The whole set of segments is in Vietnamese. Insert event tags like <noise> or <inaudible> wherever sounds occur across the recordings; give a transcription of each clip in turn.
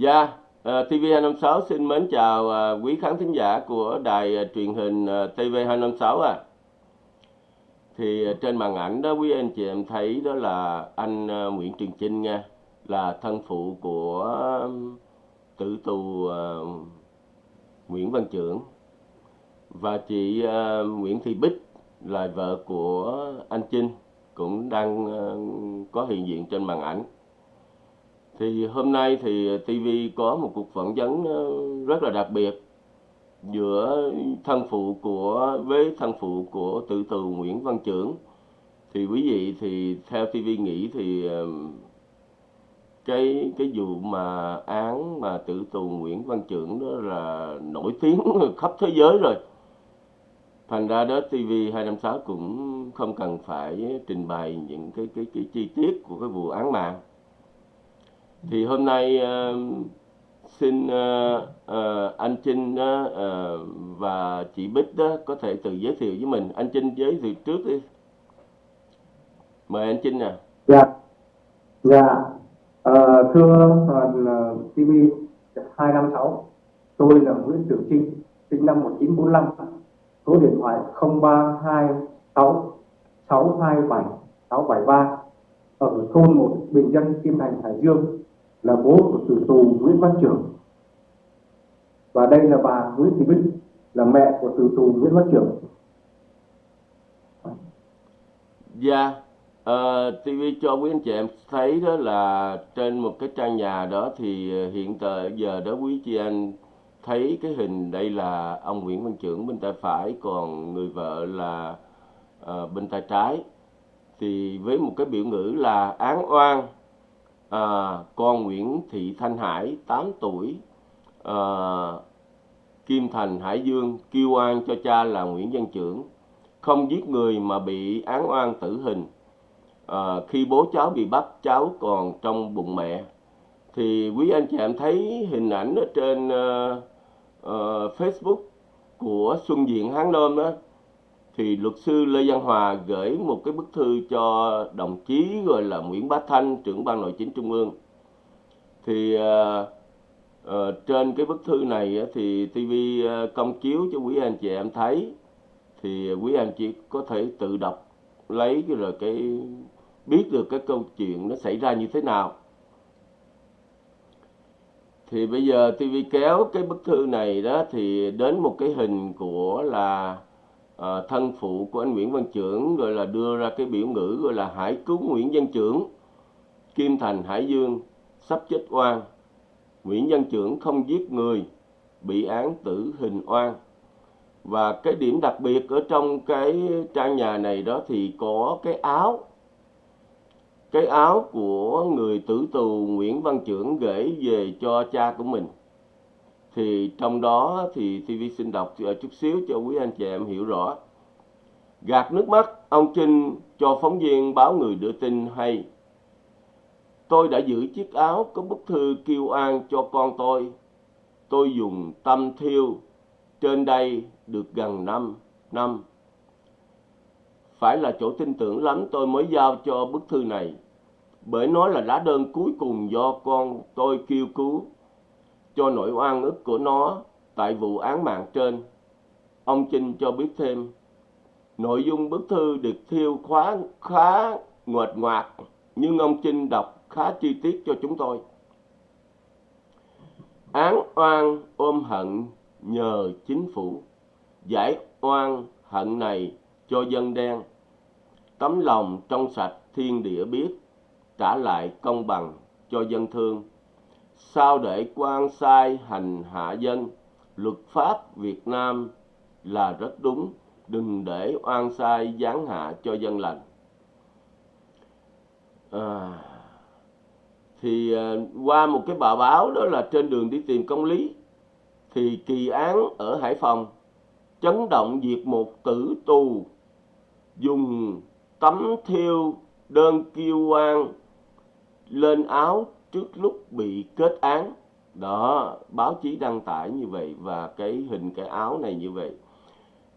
Dạ, ờ, TV256 xin mến chào uh, quý khán thính giả của đài uh, truyền hình uh, TV256 à. Thì uh, trên màn ảnh đó quý anh chị em thấy đó là anh uh, Nguyễn Trường Chinh nha, là thân phụ của uh, tử tù uh, Nguyễn Văn Trưởng và chị uh, Nguyễn Thị Bích là vợ của anh Chinh cũng đang uh, có hiện diện trên màn ảnh. Thì hôm nay thì TV có một cuộc phỏng vấn ờ, rất là đặc biệt giữa thân phụ của, với thân phụ của tử tù Nguyễn Văn Trưởng. Thì quý vị thì theo TV nghĩ thì ờ, cái cái vụ mà án mà tử tù Nguyễn Văn Trưởng đó là nổi tiếng <laughs> khắp thế giới rồi. Thành ra đó TV 256 cũng không cần phải trình bày những cái cái cái chi tiết của cái vụ án mạng thì hôm nay uh, xin uh, uh, anh Trinh uh, uh, và chị Bích đó có thể tự giới thiệu với mình. Anh Trinh giới thiệu trước đi. Mời anh Trinh nè Dạ, dạ. uh, thưa đoàn TV 256, tôi là Nguyễn Trường Trinh, sinh năm 1945, số điện thoại 0326 627 673, ở thôn 1 Bình Dân, Kim Thành, Hải Dương, là bố của tử tù Nguyễn Văn Trưởng. Và đây là bà Nguyễn Thị Bích, là mẹ của tử tù Nguyễn Văn Trưởng. Dạ, ờ, TV cho quý anh chị em thấy đó là trên một cái trang nhà đó thì ờ, hiện tại giờ đó quý chị anh thấy cái hình đây là ông Nguyễn Văn Trưởng bên tay phải còn người vợ là uh, bên tay trái thì với một cái biểu ngữ là án oan à, con Nguyễn Thị Thanh Hải 8 tuổi. À, Kim Thành Hải Dương kêu oan cho cha là Nguyễn Văn Trưởng. Không giết người mà bị án oan tử hình. À, khi bố cháu bị bắt cháu còn trong bụng mẹ. Thì quý anh chị em thấy hình ảnh ở trên uh, uh, Facebook của Xuân Diện Hán Nôm đó thì luật sư Lê Văn Hòa gửi một cái bức thư cho đồng chí gọi là Nguyễn Bá Thanh trưởng ban nội chính trung ương. Thì uh, uh, trên cái bức thư này thì TV ờ, công chiếu cho quý anh chị em thấy. Thì quý anh chị có thể tự đọc lấy cái rồi cái biết được cái câu chuyện nó xảy ra như thế nào. Thì bây giờ TV kéo cái bức thư này đó thì đến một cái hình của là uh, thân phụ của anh Nguyễn Văn Trưởng rồi là đưa ra cái biểu ngữ gọi là hãy cứu Nguyễn Văn Trưởng Kim Thành Hải Dương sắp chết oan. Nguyễn Văn Trưởng không giết người bị án tử hình oan. Và cái điểm đặc biệt ở trong cái trang nhà này đó thì có cái áo. Cái áo của người tử tù Nguyễn Văn Trưởng gửi về cho cha của mình thì trong đó thì TV xin đọc chút xíu cho quý anh chị em hiểu rõ. Gạt nước mắt, ông Trinh cho phóng viên báo người đưa tin hay. Tôi đã giữ chiếc áo có bức thư kêu an cho con tôi. Tôi dùng tâm thiêu. Trên đây được gần 5 năm. Phải là chỗ tin tưởng lắm tôi mới giao cho bức thư này. Bởi nó là lá đơn cuối cùng do con tôi kêu cứu cho nỗi oan ức của nó tại vụ án mạng trên. Ông Trinh cho biết thêm, nội dung bức thư được thiêu khóa khá nguệch ngoạc, nhưng ông Trinh đọc khá chi tiết cho chúng tôi. Án oan ôm hận nhờ chính phủ, giải oan hận này cho dân đen. Tấm lòng trong sạch thiên địa biết, trả lại công bằng cho dân thương sao để quan sai hành hạ dân? Luật pháp Việt Nam là rất đúng đừng để oan sai giáng hạ cho dân lành. À, thì à, qua một cái bài báo đó là trên đường đi tìm công lý thì kỳ án ở Hải Phòng chấn động diệt một tử tù dùng tấm thiêu đơn kêu oan lên áo trước lúc bị kết án đó báo chí đăng tải như vậy và cái hình cái áo này như vậy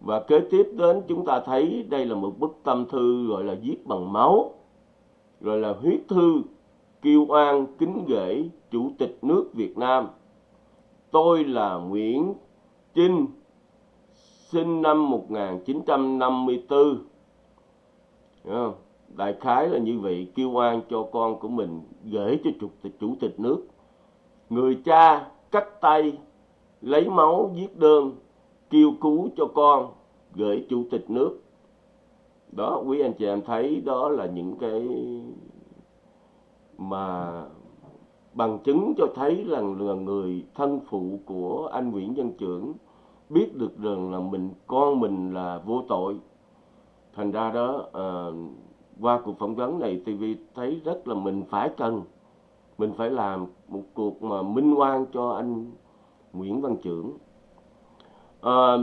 và kế tiếp đến chúng ta thấy đây là một bức tâm thư gọi là viết bằng máu gọi là huyết thư kêu oan kính gửi Chủ tịch nước Việt Nam. Tôi là Nguyễn Trinh, sinh năm 1954. Hiểu không? Đại khái là như vậy, kêu oan cho con của mình gửi cho Chủ tịch, Chủ tịch nước. Người cha cắt tay, lấy máu viết đơn, kêu cứu cho con, gửi Chủ tịch nước. Đó, quý anh chị em thấy đó là những cái mà bằng chứng cho thấy rằng là người thân phụ của anh Nguyễn Văn Trưởng biết được rằng là mình con mình là vô tội thành ra đó uh, qua cuộc phỏng vấn này TV thấy rất là mình phải cần mình phải làm một cuộc mà minh oan cho anh Nguyễn Văn Trưởng à, ờ,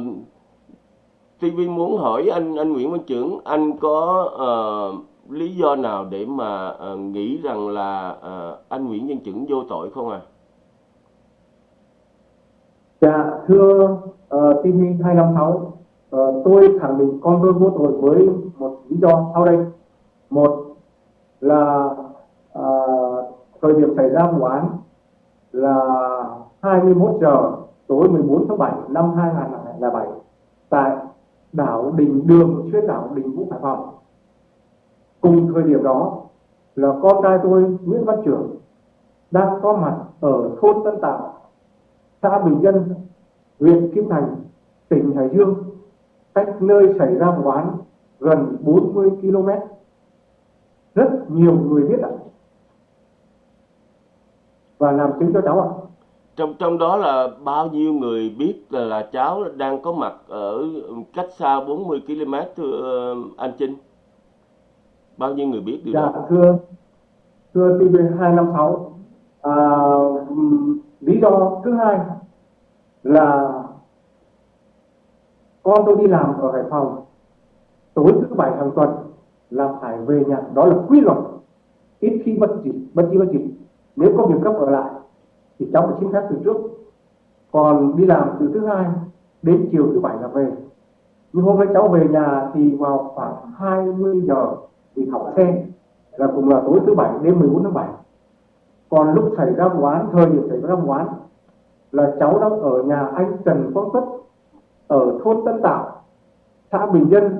TV muốn hỏi anh anh Nguyễn Văn Trưởng anh có uh, lý do nào để mà uh, nghĩ rằng là uh, anh Nguyễn Văn Trưởng vô tội không à? Dạ thưa uh, TV 256 uh, tôi khẳng định con tôi vô tội với một lý do sau đây một là à, thời điểm xảy ra vụ án là 21 giờ tối 14 tháng 7 năm 2007 tại đảo Đình Đường, xuyên đảo Đình Vũ Hải Phòng cùng thời điểm đó là con trai tôi Nguyễn Văn Trưởng đang có mặt ở thôn Tân Tạo, xã Bình Dân, huyện Kim Thành, tỉnh Hải Dương, cách nơi xảy ra vụ án gần 40 km. Rất nhiều người biết ạ. Và làm chứng cho cháu ạ. Trong trong đó là bao nhiêu người biết là, là cháu đang có mặt ở cách xa 40 km thưa anh Trinh? bao nhiêu người biết điều dạ, đó thưa thưa TV 256 à, lý do thứ hai là con tôi đi làm ở Hải Phòng tối thứ bảy hàng tuần là phải về nhà. Đó là quy luật. Ít khi bất gì bất gì bất gì nếu có việc cấp ở lại, thì cháu phải xin phép từ trước. Còn đi làm từ thứ hai đến chiều thứ bảy là về. Nhưng hôm nay cháu về nhà thì vào khoảng 20 giờ thì học xe là cùng là tối thứ bảy đến 14 tháng 7 còn lúc xảy ra vụ án, thời điểm xảy ra vụ án, là cháu đang ở nhà anh Trần Quang Tuất ở thôn Tân Tạo, xã Bình Dân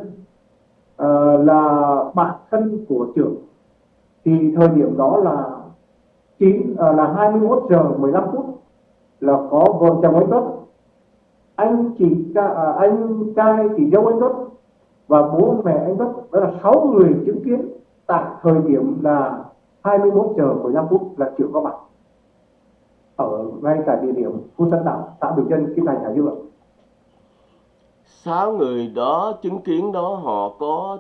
uh, là bạn thân của trưởng. Thì thời điểm đó là 9 uh, ờ, là 21 giờ 15 phút là có vợ chồng anh Tuất. Anh chị uh, anh trai chị dâu anh Tuất và bố mẹ anh Tuất đó là 6 người chứng kiến tại thời điểm là 21 giờ 15 phút là trưởng có mặt ở ngay tại địa điểm khu tân đảo xã Bình Dân Kim Thành Hải Dương sáu người đó chứng kiến đó họ có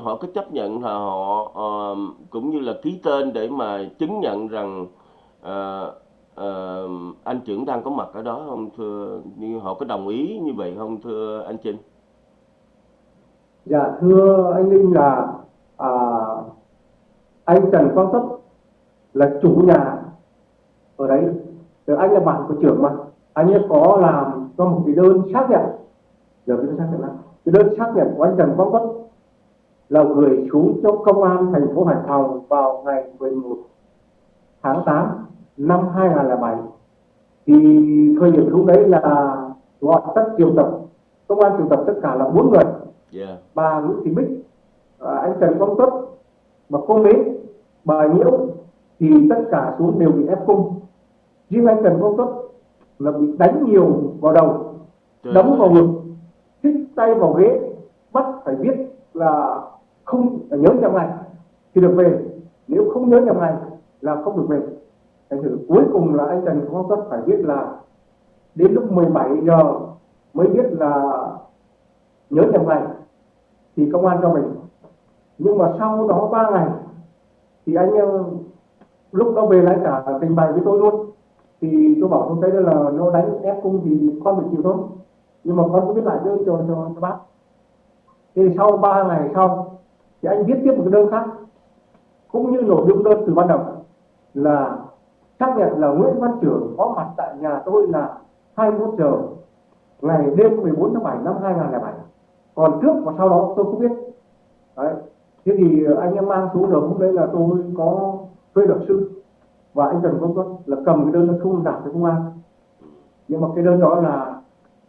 họ có chấp nhận là họ uh, cũng như là ký tên để mà chứng nhận rằng uh, uh, anh trưởng đang có mặt ở đó không thưa như họ có đồng ý như vậy không thưa anh Trinh? Dạ thưa anh Linh là à, anh Trần Quang tấp là chủ nhà ở đấy. Rồi anh là bạn của trưởng mà. Anh ấy có làm cho một cái đơn xác nhận. Giờ đơn xác nhận là cái đơn xác nhận của anh Trần Quang Tất là gửi xuống cho công an thành phố Hải Phòng vào ngày 11 tháng 8 năm 2007 thì thời điểm lúc đấy là gọi tất triệu tập công an triệu tập tất cả là bốn người. Yeah. bà Nguyễn Thị Bích à, anh Trần Quang Tuất và cô Mến bà Nhiễu thì tất cả xuống đều bị ép cung. Riêng anh Trần Quang Tuất là bị đánh nhiều vào đầu Trời đấm vào ngực thích tay vào ghế bắt phải biết là không nhớ nhầm ngày thì được về. Nếu không nhớ nhầm ngày là không được về. Thành thử cuối cùng là anh Trần Quang Tuất phải biết là đến lúc 17 giờ mới biết là nhớ nhầm ngày thì công an cho mình nhưng mà sau đó ba ngày thì anh ờ, lúc đó về lại cả trình bày với tôi luôn. Thì tôi bảo tôi thấy là nó đánh ép cung thì con phải chịu thôi nhưng mà con cứ viết lại đơn cho cho, cho bác. Thì sau ba ngày sau thì anh viết tiếp một cái đơn khác cũng như nội dung đơn từ ban đầu là xác nhận là Nguyễn Văn Trưởng có mặt tại nhà tôi là 21 giờ ngày đêm 14 tháng 7 năm 2007 còn trước và sau đó tôi không biết. Đấy. Thế thì anh em mang xuống được hôm đấy là tôi có thuê luật sư và anh Trần Công Tuấn là cầm cái đơn nó không nạp cho công an nhưng mà cái đơn đó là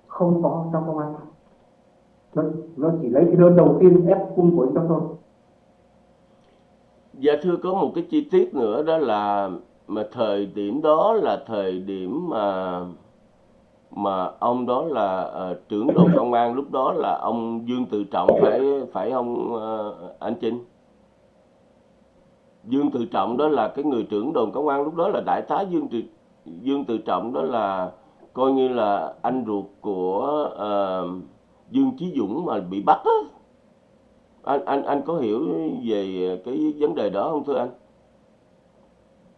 không có trong công an. Nó, nó chỉ lấy cái đơn đầu tiên ép cung của anh ta thôi. Dạ thưa có một cái chi tiết nữa đó là mà thời điểm đó là thời điểm mà mà ông đó là uh, trưởng đồn công an lúc đó là ông Dương Tự Trọng phải phải ông uh, ờ, anh Trinh? Dương Tự Trọng đó là cái người trưởng đồn công an lúc đó là đại tá Dương Tự Dương Tự Trọng đó là coi như là anh ruột của uh, Dương Chí Dũng mà bị bắt á. Anh anh anh có hiểu về cái vấn đề đó không thưa anh?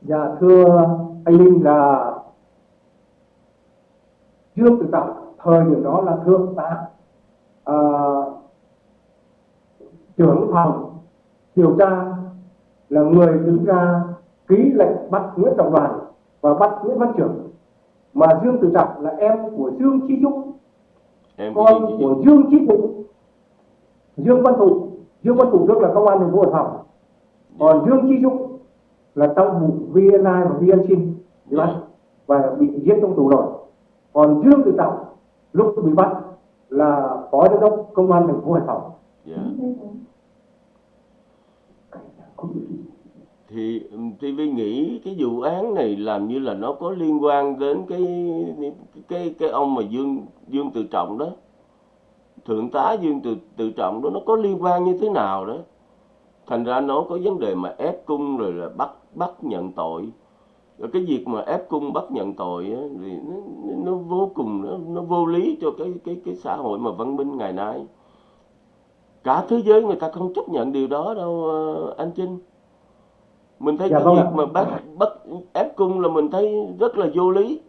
Dạ thưa anh Linh là trước từ Trọng thời điểm đó là thượng tá à, ờ, trưởng phòng điều tra là người đứng ra ký lệnh bắt Nguyễn Trọng Đoàn và bắt Nguyễn Văn Trưởng mà Dương Tự Trọng là em của Dương Chí Dũng. Em con của Dũng. Dương Chí Dũng. Dương Văn Thụ Dương Văn Thụ trước là công an thành phố Hải Phòng. Còn Dương Chí Dũng là trong vụ VNI và VNChin bị bắt và bị giết trong tù rồi. Còn Dương Tự Trọng lúc bị bắt là phó giám đốc công an thành phố Hải Phòng. Dạ thì TV nghĩ cái vụ án này làm như là nó có liên quan đến cái cái cái ông mà Dương Dương Tự Trọng đó. Thượng tá Dương Tự Tự Trọng đó nó có liên quan như thế nào đó? Thành ra nó có vấn đề mà ép cung rồi là bắt bắt nhận tội. Rồi cái việc mà ép cung bắt nhận tội á, thì nó, nó, vô cùng nó, nó vô lý cho cái cái cái xã hội mà văn minh ngày nay. Cả thế giới người ta không chấp nhận điều đó đâu ờ, anh Trinh mình thấy Dạ cái vâng việc ạ. mà bắt bắt ép cung là mình thấy rất là vô lý.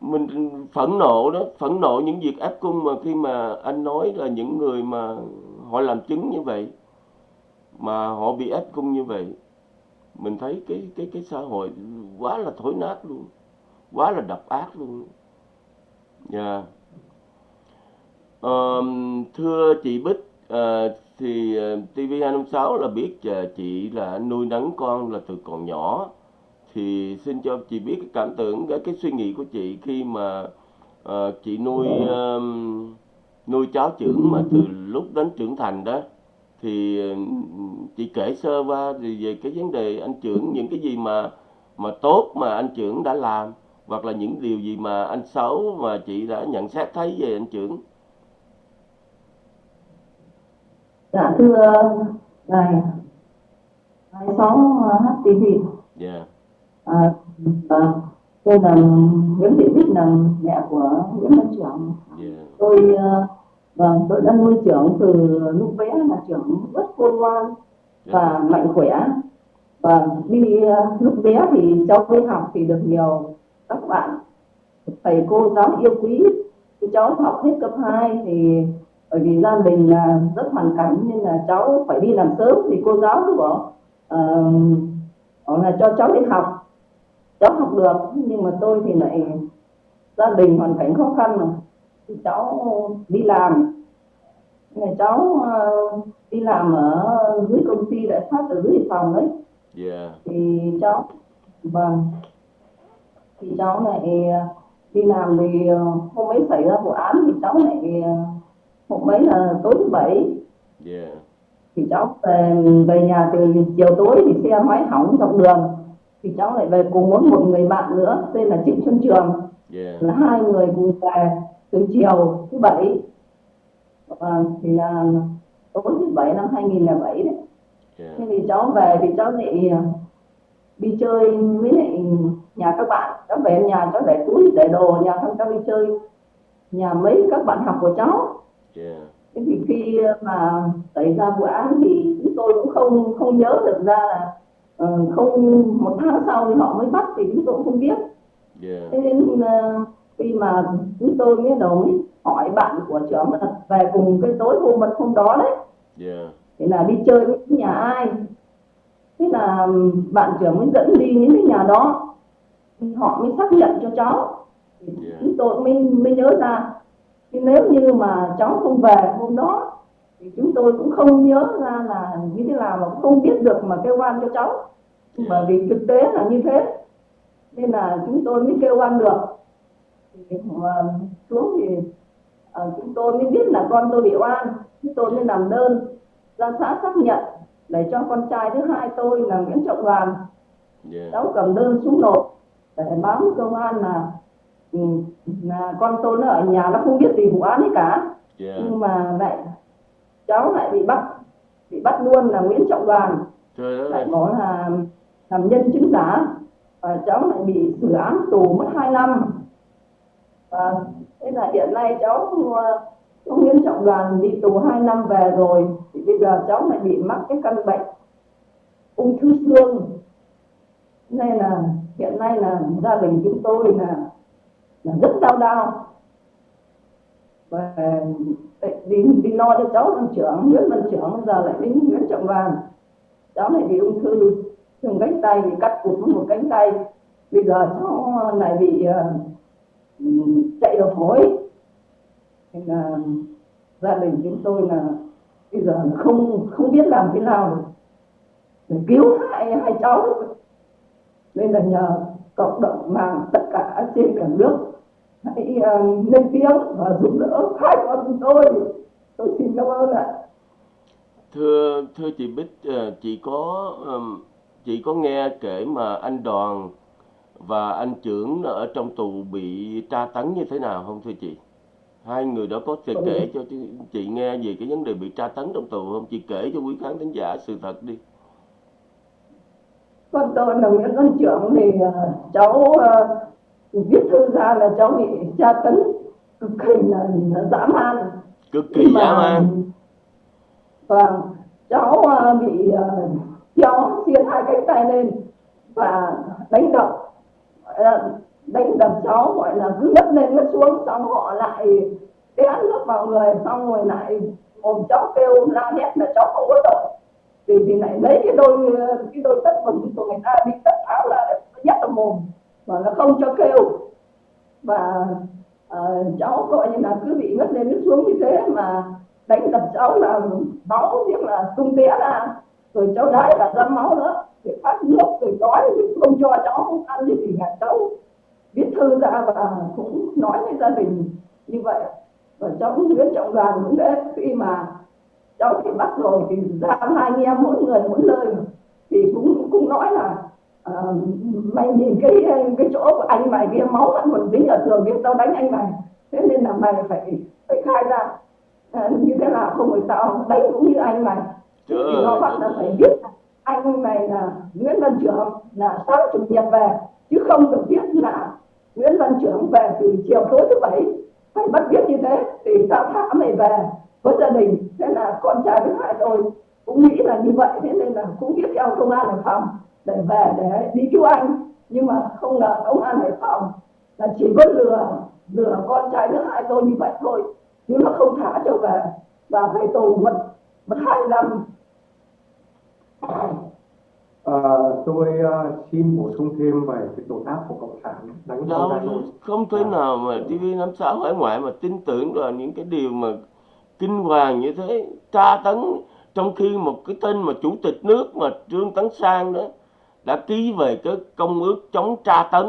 Mình phẫn nộ đó phẫn nộ những việc ép cung mà khi mà anh nói là những người mà họ làm chứng như vậy mà họ bị ép cung như vậy mình thấy cái cái cái xã hội quá là thối nát luôn quá là độc ác luôn. Dạ. Ờm, thưa chị Bích ờ, thì ờ, TV256 là biết ờ, chị là nuôi nấng con là từ còn nhỏ. Thì xin cho chị biết cái cảm tưởng cái cái suy nghĩ của chị khi mà uh, chị nuôi ờm, nuôi cháu trưởng mà từ lúc đến trưởng thành đó. Thì chị kể sơ qua thì về cái vấn đề anh trưởng những cái gì mà mà tốt mà anh trưởng đã làm hoặc là những điều gì mà anh xấu mà chị đã nhận xét thấy về anh trưởng. Dạ thưa đài đài 6 HTV dạ. À, à, tôi là Nguyễn Thị Bích là mẹ của Nguyễn Văn Trưởng. Dạ. Tôi vâng tôi đã nuôi trưởng từ lúc bé là trưởng rất khôn ngoan và mạnh khỏe. Và đi lúc bé thì cháu đi học thì được nhiều các bạn. Thầy cô giáo yêu quý. Thì cháu học hết cấp 2 thì bởi vì gia đình là rất hoàn cảnh nên là cháu phải đi làm sớm thì cô giáo cứ bảo ờ, bảo là cho cháu đi học. Cháu học được nhưng mà tôi thì lại gia đình hoàn cảnh khó khăn mà. Thì cháu đi làm. Là cháu ờ, đi làm ở dưới công ty đại phát ở dưới phòng đấy. Dạ thì cháu vâng. Thì cháu lại ờ, đi làm thì hôm ấy xảy ra vụ án thì cháu lại hôm ấy là tối thứ bảy. Dạ thì cháu về về nhà từ chiều tối thì xe máy hỏng dọc đường. Thì cháu lại về cùng với một người bạn nữa tên là Trịnh Xuân Trường. Dạ là hai người cùng về từ chiều thứ bảy. Và thì là tối thứ bảy năm 2007 đấy. Dạ thế thì cháu về thì cháu lại ờ, đi chơi với lại nhà các bạn. Cháu về nhà cháu để túi để đồ nhà xong cháu đi chơi. Nhà mấy các bạn học của cháu dạ. Thế thì khi mà xảy ra vụ án thì chúng tôi cũng không không nhớ được ra là ờ, không một tháng sau thì họ mới bắt thì chúng tôi cũng không biết. Dạ. Thế nên ờ, khi mà chúng tôi mới đầu mới hỏi bạn của trưởng là về cùng cái tối hôm mật hôm đó đấy. Dạ. Thì là đi chơi với nhà ai? Thế là bạn trưởng mới dẫn đi những cái nhà đó. Thì họ mới xác nhận cho cháu. Dạ. chúng tôi mới mới nhớ ra chứ nếu như mà cháu không về hôm đó thì chúng tôi cũng không nhớ ra là như thế nào mà cũng không biết được mà kêu oan cho cháu. Mà vì thực tế là như thế. Nên là chúng tôi mới kêu oan được. Thì mà xuống thì ờ, chúng tôi mới biết là con tôi bị oan. Chúng tôi mới làm đơn ra xã xác nhận để cho con trai thứ hai tôi là Nguyễn Trọng Đoàn. Dạ. Cháu cầm đơn xuống nộp để báo với công an là, ừ, là con tôi nó ở nhà nó không biết gì vụ án ấy cả. Dạ nhưng mà lại cháu lại bị bắt bị bắt luôn là Nguyễn Trọng Đoàn. Trời lại nói là làm nhân chứng giả. Và cháu lại bị xử án tù mất 2 năm. Và thế là hiện nay cháu cháu Nguyễn Trọng Đoàn đi tù 2 năm về rồi. Thì bây giờ cháu lại bị mắc cái căn bệnh ung thư xương. Nên là hiện nay là gia đình chúng tôi là là rất đau đau. Và đi đi lo cho cháu văn trưởng, Nguyễn văn trưởng, bây giờ lại đến Nguyễn Trọng vàng. Cháu này bị ung thư thường cánh tay, bị cắt cụt một cánh tay. Bây giờ cháu lại bị ờ, chạy đầu phổi nên là gia đình chúng tôi là bây giờ không không biết làm thế nào để cứu hai hai cháu. Nên là nhờ cộng đồng mạng tất cả trên cả nước hãy ờ, lên tiếng và giúp đỡ hai con tôi. Tôi xin cảm ơn ạ. Thưa thưa chị Bích ờ, chị có ừm, chị có nghe kể mà anh Đoàn và anh trưởng ở trong tù bị tra tấn như thế nào không thưa chị? Hai người đó có thể Ừ. kể cho chị, chị nghe về cái vấn đề bị tra tấn trong tù không? Chị kể cho quý khán thính giả sự thật đi. Con tôi là Nguyễn Văn Trưởng thì ờ, cháu viết thư ra là cháu bị tra tấn cực kỳ là, là dã man. Cực kỳ mà- dã man. Vâng, cháu ờ, bị ờ, treo xiên hai cánh tay lên và đánh đập. Đánh đập cháu gọi là cứ ngất lên ngất xuống xong họ lại té nước vào người xong rồi lại mồm cháu kêu la hét là cháu không có tội. Thì thì lại lấy cái đôi cái đôi tất quần của người ta bị tất áo là nhét vào mồm mà nó không cho kêu. Và uh, ờ, cháu gọi như là cứ bị ngất lên ngất xuống như thế mà đánh đập cháu là máu tiếc là tung té ra. Rồi cháu đái là ra máu nữa. Để phát nước rồi đói không cho cháu không ăn gì thì cả cháu viết thư ra và cũng nói với gia đình như vậy. Và cháu cũng Nguyễn Trọng Đoàn cũng thế. Khi mà cháu bị bắt rồi thì ra hai anh em mỗi người mỗi nơi thì cũng cũng nói là ờ, mày nhìn cái cái chỗ của anh mày kia máu vẫn còn dính ở tường kia tao đánh anh mày. Thế nên là mày phải phải khai ra. Ờ, như thế nào không phải tao đánh cũng như anh mày. Thì nó bắt là phải biết anh này là Nguyễn Văn Trưởng là sáng chủ nhật về. Chứ không được biết là Nguyễn Văn Trưởng về từ chiều tối thứ bảy. Phải bắt biết như thế thì tao thả mày về với gia đình. Thế là con trai thứ hai tôi cũng nghĩ là như vậy. Thế nên là cũng biết theo công an Hải Phòng để về để đi cứu anh. Nhưng mà không ngờ công an Hải Phòng là chỉ có lừa lừa con trai thứ hai tôi như vậy thôi. Chứ nó không thả cho về. Và phải tù mất mất hai năm. Ờ, tôi ờ, xin bổ sung thêm về cái tội ác của cộng sản đánh con đâu trai tôi không thể nào mà TV56 hải ngoại mà tin tưởng vào những cái điều mà kinh hoàng như thế. Tra tấn trong khi một cái tên mà chủ tịch nước mà Trương Tấn Sang đó đã ký về cái công ước chống tra tấn.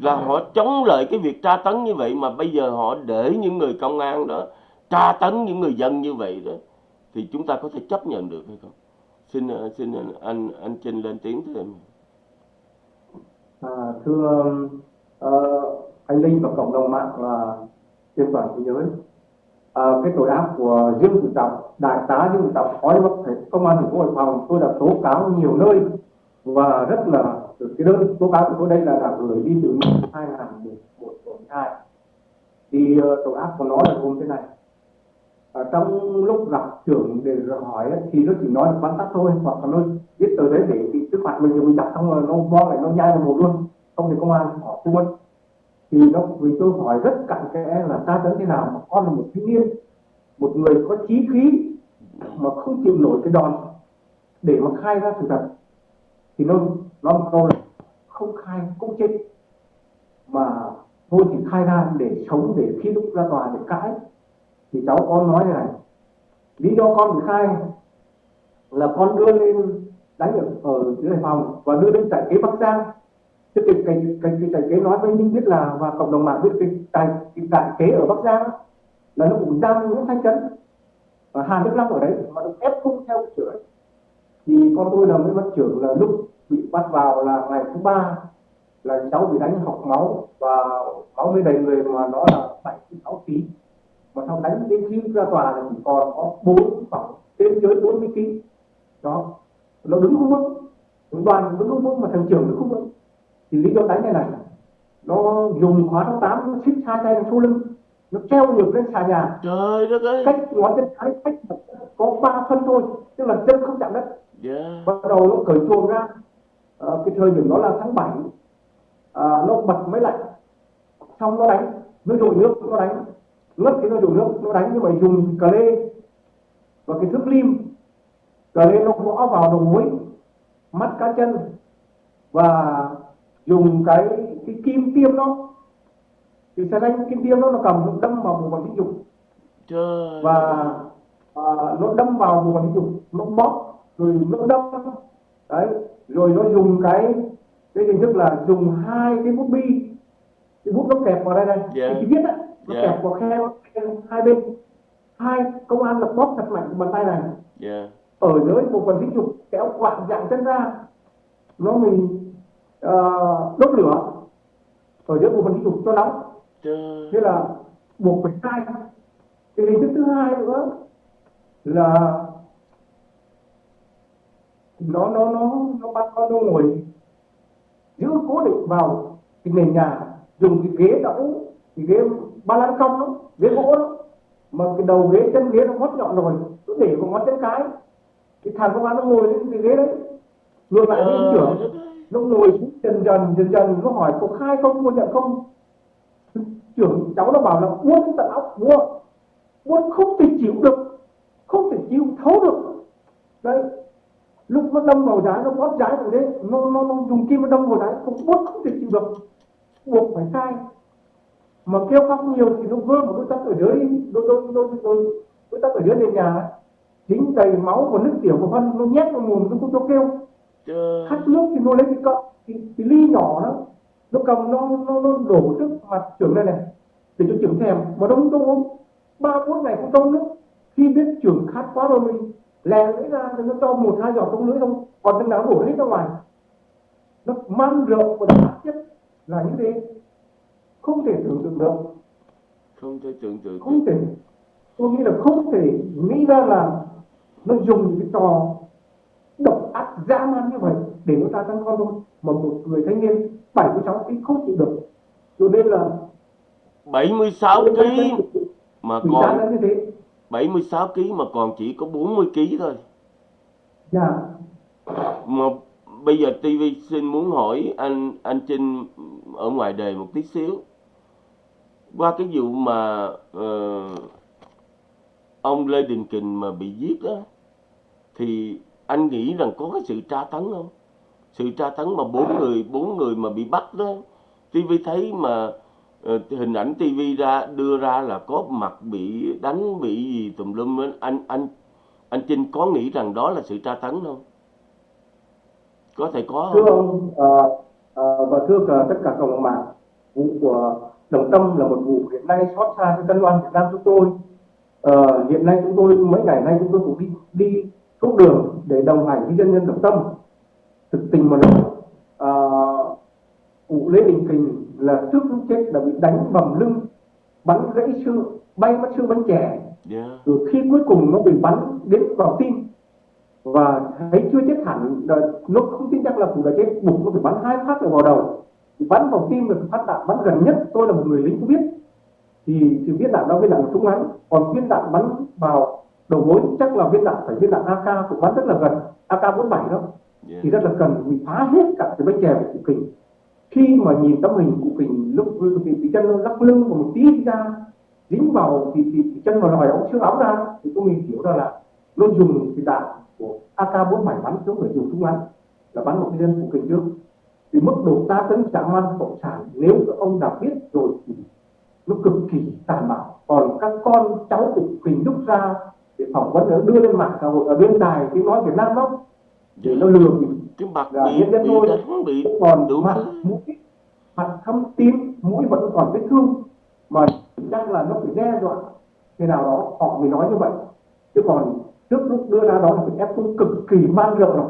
Là họ chống lại cái việc tra tấn như vậy mà bây giờ họ để những người công an đó tra tấn những người dân như vậy đó thì chúng ta có thể chấp nhận được hay không? Xin ờ, xin anh anh, anh Trinh lên tiếng thêm. À, thưa ờ, anh Linh và cộng đồng mạng là trên toàn thế giới Ờ, cái tội ác của Dương Tử Trọng đại tá Dương Tử Trọng phó giám đốc thể- công an thành phố Hải Phòng tôi đã tố cáo nhiều nơi và rất là cái đơn tố cáo của tôi đây là đã gửi đi từ năm 2011 12 thì uh, tội ác của nó là gồm thế này. Ở trong lúc gặp trưởng để hỏi thì nó chỉ nói được vắn tắt thôi hoặc là nó viết tờ giấy để thì trước mặt mình thì mình đặt xong rồi nó bo lại nó nhai vào một luôn. Không thì công an họ thu mất thì nó vì tôi hỏi rất cặn kẽ là ta tới thế nào mà con là một thiếu niên một người có trí khí mà không chịu nổi cái đòn để mà khai ra sự thật. Thì nó nó một câu là không khai cũng chết mà thôi thì khai ra để sống để khi lúc ra tòa để cãi. Thì cháu con nói như này lý do con bị khai là con đưa lên đánh ở, ở dưới Hải Phòng và đưa lên trại kế Bắc Giang cái cái cái cái, cái tài kế nói với Minh biết là và cộng đồng mạng biết cái tài cái tài kế ở Bắc Giang đó, là nó cũng giam Nguyễn Thanh Trấn. Và Hà Đức Long ở đấy mà được ép cung theo trưởng thì con tôi là mới bắt trưởng là lúc bị bắt vào là ngày thứ ba là cháu bị đánh học máu và máu mới đầy người mà nó là bảy sáu ký. Mà sau đánh đến khi ra tòa là chỉ còn có bốn khoảng trên dưới bốn mươi ký. Đó. Nó đứng không vững. Đoàn đứng không vững mà thằng trưởng đứng không vững thì lý do đánh này này nó dùng khóa số tám nó xích hai tay sau lưng nó treo ngược lên xà nhà. Trời đất ơi. Cách ngón chân cái cách có ba phân thôi tức là chân không chạm đất. Yeah. bắt đầu nó cởi chuồng ra. À, cái thời điểm đó là tháng 7 à, nó bật máy lạnh xong nó đánh nó dội nước nó đánh. Ngất thì nó dội nước nó đánh nhưng mà dùng cà lê và cái thước lim. Cà lê nó gõ vào đầu gối mắt cá chân và dùng cái cái kim tiêm nó thì xe đánh kim tiêm nó nó cầm nó đâm vào bộ phận sinh dục. Trời. Và à, nó đâm vào bộ phận sinh dục nó bóp rồi nó đâm. Đấy rồi nó dùng cái cái hình thức là dùng hai cái bút bi cái bút nó kẹp vào đây này. Dạ. cái viết á nó Dạ. kẹp vào khe hai bên. Hai công an là bóp thật mạnh bàn tay này. Yeah. ở dưới bộ phận sinh dục kéo quạt dạng chân ra. Nó mình uh, đốt lửa. Ở dưới bộ phận sinh dục cho nóng trời thế là buộc phải khai cái hình thức thứ hai nữa là nó nó nó nó bắt con nó ngồi giữ cố định vào cái nền nhà dùng cái ghế đỡ cái ghế ba lan cong đó ghế gỗ đó. Mà cái đầu ghế chân ghế nó hót nhọn rồi nó để vào ngón chân cái. Cái thằng công an nó ngồi lên cái ghế đấy ngược lại với trời trưởng nó ngồi xuống dần dần dần dần nó hỏi có khai không? Có nhận không? Trưởng cháu nó bảo là uốn tận óc buốt uốn không thể chịu được không thể chịu thấu được. Đấy lúc nó đâm vào trái nó bóp trái rồi đấy nó, nó, nó dùng kim nó đâm vào trái không buốt không thể chịu được. Buộc phải sai. Mà kêu khóc nhiều thì nó vơ một đôi tắc ở dưới đôi đôi đôi đôi đôi tắc ở dưới nền nhà chính dính đầy máu và nước tiểu của phân nó nhét vào mồm nó không cho kêu trời khát nước thì nó lấy cái cọ cái, cái ly nhỏ đó. Nó cầm nó nó nó đổ trước mặt trưởng đây này để cho trưởng thèm. Mà nó không? Uống ba bốn ngày không cho nước khi biết trưởng khát quá rồi mình lè lưỡi ra thì nó cho một hai giọt trong lưỡi không còn thằng nào đổ hết ra ngoài. Nó man rượu và đặc chất là như thế. Không thể tưởng tượng được. Không thể tưởng tượng không thể. Tôi nghĩ là không thể nghĩ ra là nó dùng cái trò độc ác dã man như vậy để nó ta tăng con thôi. Mà một người thanh niên 76 kg không chịu được. Cho nên là 76 kg mà còn là như thế. 76 kg mà còn chỉ có 40 kg thôi. Dạ. Mà bây giờ TV xin muốn hỏi anh anh Trinh ở ngoài đề một tí xíu. Qua cái vụ mà ờ, ông Lê Đình Kình mà bị giết đó thì anh nghĩ rằng có cái sự tra tấn không? Sự tra tấn mà bốn người bốn người mà bị bắt đó TV thấy mà ờ, hình ảnh TV ra đưa ra là có mặt bị đánh bị gì tùm lum á. anh anh anh Trinh có nghĩ rằng đó là sự tra tấn không? Có thể có thưa không ông ờ, ờ, và thưa cả tất cả cộng đồng mạng vụ của đồng tâm là một vụ hiện nay xót xa cho tân loan việt nam chúng tôi. Ờ, hiện nay chúng tôi mấy ngày nay chúng tôi cũng đi đi suốt đường để đồng hành với dân nhân đồng tâm. Thực tình mà nói ờ, vụ lê đình kình là trước lúc chết đã bị đánh bầm lưng bắn gãy xương bay mất xương bắn trẻ yeah. rồi khi cuối cùng nó bị bắn đến vào tim. Và thấy chưa chết hẳn nó không tin chắc là cũng đã chết bụng nó phải bắn hai phát vào đầu. Thì bắn vào tim là phát đạn bắn gần nhất tôi là một người lính có biết. Thì thì viên đạn đó viên đạn súng ngắn còn viên đạn bắn vào đầu gối chắc là viên đạn phải viên đạn AK cũng bắn rất là gần AK 47 đó. Yeah. thì rất là cần vì phá hết cả cái bánh chè của cụ kình. Khi mà nhìn tấm hình cụ kình lúc thì, thì chân nó lắc lưng và một tí ra dính vào thì, thì, thì chân vào lòi ống xương áo ra thì tôi mình hiểu ra là nó dùng cái đạn của AK 47 bắn xuống người dùng súng ngắn là bắn một dân cụ kình trước. Thì mức độ ta tấn dã man cộng sản nếu các ông đã biết rồi thì nó cực kỳ tàn bạo. Còn các con cháu của kình rút ra để phỏng vấn đưa lên mạng xã hội ở bên đài tiếng nói Việt Nam đó. Để nó lừa mình. Cái mặt bị nhân dân bị thôi. đánh bị còn đủ mặt mũi mặt thâm tím mũi vẫn còn vết thương. Mà chắc là nó phải đe dọa thế nào đó họ mới nói như vậy. Chứ còn trước lúc đưa ra đó là phải ép cung cực kỳ man rợ rồi.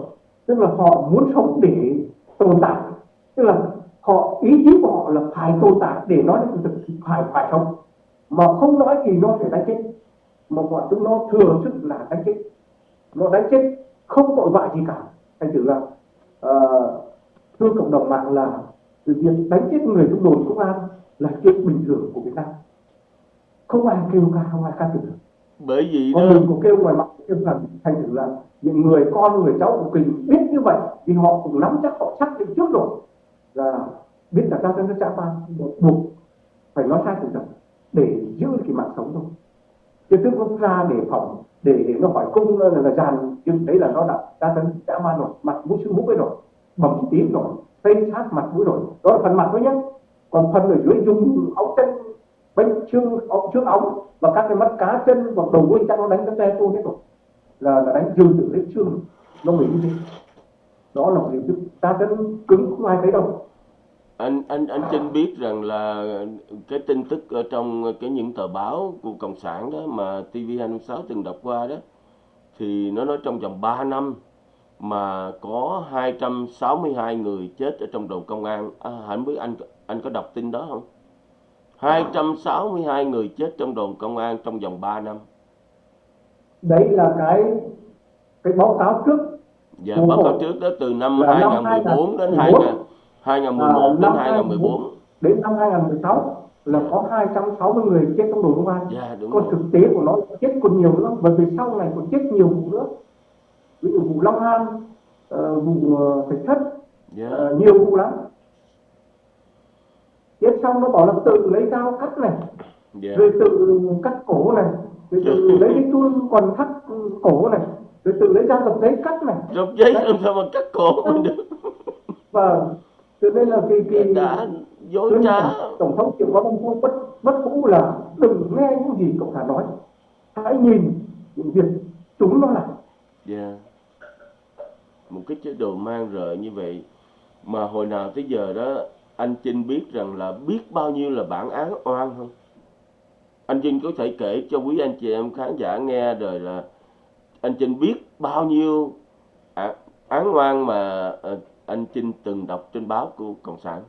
Tức là họ muốn sống để tồn tại. Tức là họ ý chí của họ là phải tồn tại để nói sự thực phải phải sống. Mà không nói thì nó sẽ đánh chết mà bọn chúng nó thừa sức là đánh chết. Nó đánh chết không tội vạ gì cả. Thành thử là ờ, thưa cộng đồng mạng là việc đánh chết người trong đồn công an là chuyện bình thường của Việt Nam. Không ai kêu ca không ai ca từ bởi vì đó còn mình cũng kêu ngoài mặt kêu rằng thành thử là những người con người cháu của mình biết như vậy thì họ cũng nắm chắc họ xác định trước rồi. Là biết là ta nó trả ban buộc phải nói sai sự thật để giữ cái mạng sống thôi chứ tức nó ra để phòng để để nó hỏi cung là, ờ, là dàn. Nhưng đấy là nó đã đã tấn đã ma rồi mặt mũi xương mũi rồi bầm tím rồi tay sát mặt mũi rồi. Đó là phần mặt thôi nhé. Còn phần ở dưới dùng ống chân bên trương ống trước ống và các cái mắt cá chân hoặc đầu đuôi chắc nó đánh cái xe tôi hết rồi. Là, là đánh dừng từ hết xương nó mới như thế. Đó là một hình thức ta tấn cứng không ai thấy đâu anh anh anh Trinh biết rằng là cái tin tức ở trong cái những tờ báo của cộng sản đó mà TV26 từng đọc qua đó thì nó nói trong vòng 3 năm mà có 262 người chết ở trong đồn công an à, không biết anh anh có đọc tin đó không 262 người chết trong đồn công an trong vòng 3 năm đấy là cái cái báo cáo trước Ồ. báo cáo trước đó từ năm Là năm 2014 đến 2014. 2000 2011 À, đến năm 2014 đến năm 2016 là có 260 người chết trong đồn công an dạ đúng còn rồi. thực tế của nó chết còn nhiều nữa và về sau này còn chết nhiều vụ nữa. Ví dụ vụ Long An ờ, vụ ờ, Thạch Thất dạ. ờ, nhiều vụ lắm. Chết xong nó bảo là tự lấy dao cắt này dạ. rồi tự cắt cổ này rồi tự <laughs> lấy cái chun còn thắt cổ này rồi tự lấy dao dập giấy cắt này. Trong giấy làm sao mà cắt cổ mình được? <laughs> Và cho nên là cái cái đã dối trá. Tổng thống triệu có mong muốn bất bất vũ là đừng nghe những gì cộng sản nói. Hãy nhìn những việc chúng nó làm. Dạ. Một cái chế độ mang rợ như vậy mà hồi nào tới giờ đó anh Trinh biết rằng là biết bao nhiêu là bản án oan không? Anh Trinh có thể kể cho quý anh chị em khán giả nghe rồi là anh Trinh biết bao nhiêu án, án oan mà ờ, anh Trinh từng đọc trên báo của cộng sản.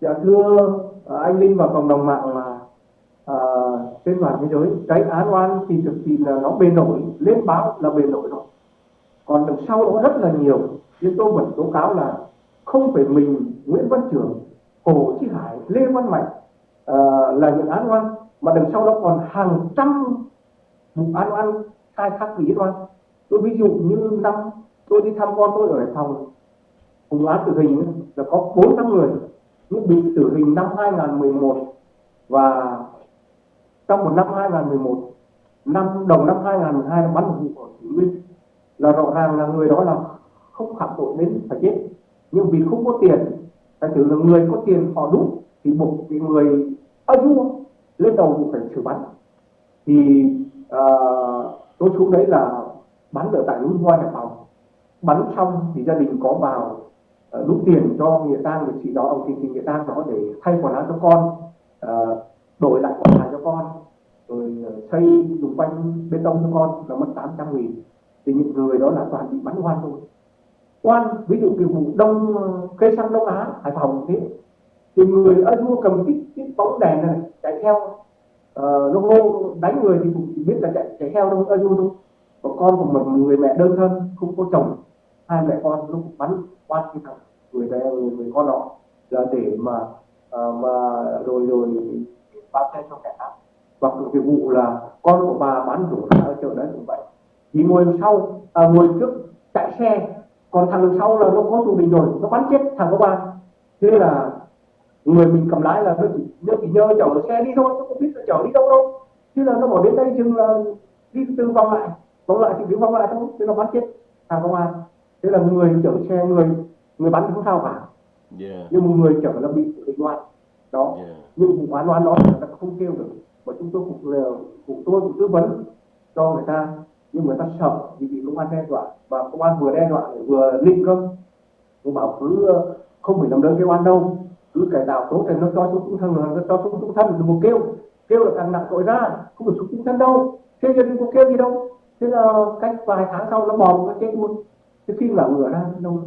Dạ thưa à, anh Linh và cộng đồng mạng là à, trên toàn thế giới cái án oan thì thực sự là nó bề nổi lên báo là bề nổi rồi. Còn đằng sau nó rất là nhiều nhưng tôi vẫn tố cáo là không phải mình Nguyễn Văn Trường Hồ Chí Hải Lê Văn Mạnh à, là những án oan mà đằng sau đó còn hàng trăm vụ án oan khai thác lý oan. Tôi ví dụ như năm tôi đi thăm con tôi ở Hải Phòng. Cùng án tử hình là có bốn năm người. Nhưng bị tử hình năm 2011 và trong một năm 2011 năm đầu năm 2012 là bắn một vụ ở Thủy Nguyên là rõ ràng là người đó là không phạm tội đến phải chết. Nhưng vì không có tiền phải ถื là người có tiền họ đúng thì buộc cái người ở vua lên đầu cũng phải xử bắn. Thì ờ, tôi xuống đấy là bắn ở tại núi Hoa Hải Phòng bắn xong thì gia đình có vào ờ, uh, rút tiền cho nghĩa tang liệt sĩ đó ông thì, thì nghĩa tang đó để thay quần áo cho con ờ, đổi lại quần áo cho con rồi ờ, xây dùng quanh bê tông cho con là mất 800 nghìn. Thì những người đó là toàn bị bắn oan thôi. Oan ví dụ cái vụ đông cây xăng đông á hải phòng thế. Thì người ở vua cầm cái, cái bóng đèn này chạy theo. Ờ, nó hô đánh người thì cũng chỉ biết là chạy chạy theo thôi ở vua thôi. Còn con của một người mẹ đơn thân không có chồng hai mẹ con lúc bắn qua cái thằng người mẹ người, người con đó. Là để mà ờ, mà rồi rồi bao xe cho kẻ khác. Hoặc cái vụ là con của bà bán rủ ra ở chợ đấy cũng vậy. Thì ngồi đằng sau à, ngồi trước chạy xe. Còn thằng đằng sau là nó có tù mình rồi nó bắn chết thằng của bà. Thế là người mình cầm lái là nó chỉ nó chỉ nhớ chở xe đi thôi nó không biết là chở đi đâu đâu. Chứ là nó bỏ đến đây chừng là đi từ vòng lại. Vòng lại thì cứ vòng lại thôi thế nó bắn chết thằng công an thế là người chở xe người người bắn không sao cả. Dạ nhưng một người chở là bị bị oan đó. Dạ nhưng vụ án oan đó người ta không kêu được. Mà chúng tôi cũng là cũng tôi cũng tư vấn cho người ta. Nhưng người ta sợ vì bị công an đe dọa. Và công an vừa đe dọa vừa linh cơ. Nhưng bảo cứ ờ, không phải làm đơn kêu oan đâu. Cứ cải tạo tốt thì nó cho xuống trung thân nó cho xuống trung thân. Đừng có kêu. Kêu là càng nặng tội ra không phải xuống trung thân đâu. Thế đừng có kêu gì đâu. Thế là cách vài tháng sau nó bò nó chết luôn cái khi là ngửa ra đâu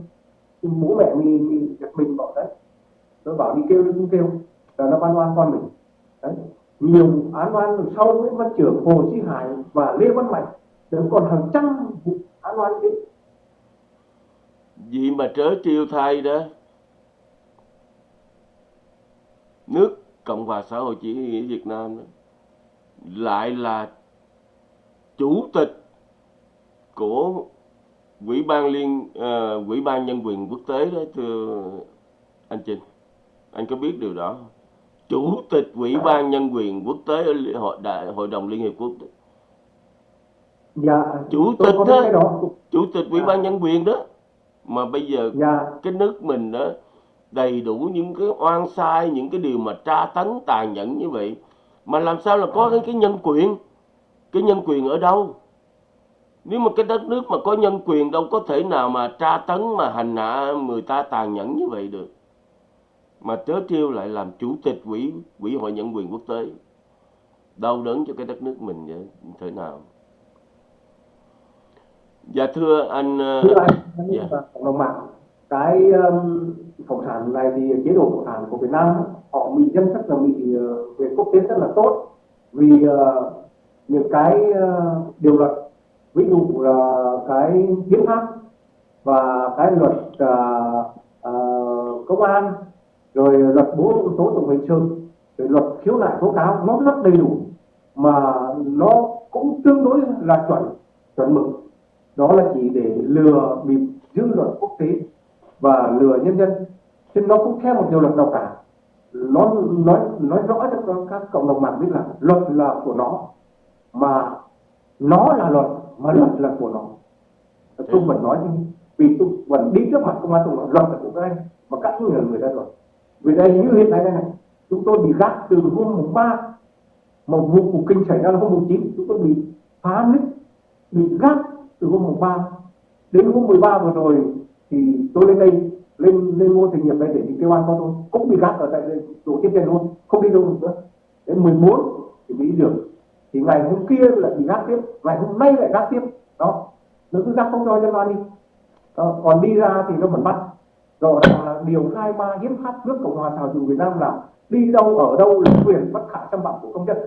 bố mẹ mình mình giật mình bảo đấy tôi bảo đi kêu đi không kêu. Là nó ban oan con mình. Đấy nhiều án oan sau Nguyễn Văn Trưởng, Hồ Chí Hải và Lê Văn Mạnh vẫn còn hàng trăm vụ án oan đấy, Vì mà trớ trêu thay đó? Nước Cộng hòa xã hội chủ nghĩa Việt Nam đó, lại là chủ tịch của Ủy ban liên uh, Ủy ban nhân quyền quốc tế đó thưa anh Trinh. Anh có biết điều đó không? Chủ tịch Ủy ban nhân quyền quốc tế ở hội đại hội đồng Liên hiệp quốc đó. Dạ, Chủ tịch đó. đó. Chủ tịch Ủy Dạ. ban nhân quyền đó mà bây giờ Dạ, cái nước mình đó đầy đủ những cái oan sai những cái điều mà tra tấn tàn nhẫn như vậy mà làm sao là có cái, cái nhân quyền cái nhân quyền ở đâu nếu mà cái đất nước mà có nhân quyền đâu có thể nào mà tra tấn mà hành hạ người ta tàn nhẫn như vậy được. Mà trớ trêu lại làm chủ tịch quỹ quỹ hội nhân quyền quốc tế. Đau đớn cho cái đất nước mình vậy thế nào? Dạ thưa anh ờ, thưa anh, anh dạ. cộng đồng mạng, cái um, cộng sản này thì chế độ cộng sản của Việt Nam họ bị dân rất là bị ờ, về quốc tế rất là tốt. Vì ờ, những cái ờ, điều luật ví dụ là cái hiến pháp và cái luật ờ, ờ, công an rồi luật bố tố tụng hình sự rồi luật khiếu nại tố cáo nó rất đầy đủ mà nó cũng tương đối là chuẩn chuẩn mực. Đó là chỉ để lừa bịp dư luận quốc tế và lừa nhân dân. Chứ nó cũng theo một điều luật nào cả nó nói nói rõ cho các cộng đồng mạng biết là luật là của nó mà nó là luật mà luật là của nó. Tôi vẫn nói như vì tôi vẫn đi trước mặt công an tôi nói luật là của các anh mà các anh là người ta luật vì đây như hiện nay đây này chúng tôi bị gác từ hôm mùng ba một vụ cuộc kinh xảy ra là hôm mùng chín chúng tôi bị phá nứt bị gác từ hôm mùng ba. Đến hôm 13 vừa rồi thì tôi lên đây lên lên ngôi thành nghiệp đây để đi kêu an con tôi. Cũng bị gác ở tại đây chỗ tiếp tiền luôn không đi đâu được nữa. Đến 14 thì mới được thì ngày hôm kia lại bị gác tiếp ngày hôm nay lại gác tiếp. Đó nó cứ gác không cho dân an đi. Đó. còn đi ra thì nó vẫn bắt ràng là điều 23 hiến pháp nước cộng hòa xã hội chủ Việt Nam là đi đâu ở đâu là quyền bất khả xâm phạm của công dân.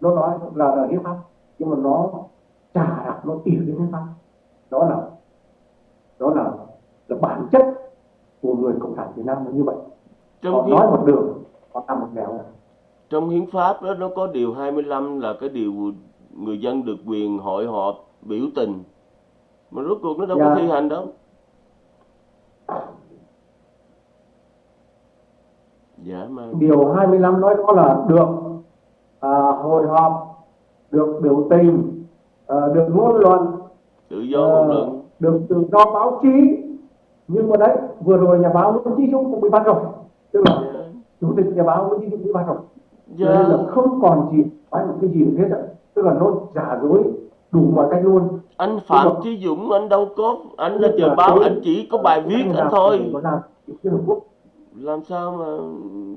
Nó nói là, là hiến pháp nhưng mà nó trả lại nó tỉa cái hiến pháp đó là đó là là bản chất của người cộng sản Việt Nam là như vậy. Trong họ nói một đường họ làm một nẻo trong hiến pháp đó nó có điều 25 là cái điều người dân được quyền hội họp biểu tình. Mà rốt cuộc nó đâu có Dạ. thi hành đâu. Dạ mà điều 25 nói đó là được à, hội họp được biểu tình à, được ngôn luận tự do ngôn luận. được tự do báo chí. Nhưng mà đấy vừa rồi nhà báo Nguyễn Chí Dũng cũng bị bắt rồi. Tức là dạ. chủ tịch nhà báo Nguyễn Chí Dũng bị bắt rồi dạ nên là không còn gì phải một cái gì hết ạ. Tức là nó giả dối đủ mọi cách luôn. Anh Phạm mà- Chí Dũng anh đâu có anh là tờ báo tôi- anh chỉ có bài viết anh anh thôi. làm sao mà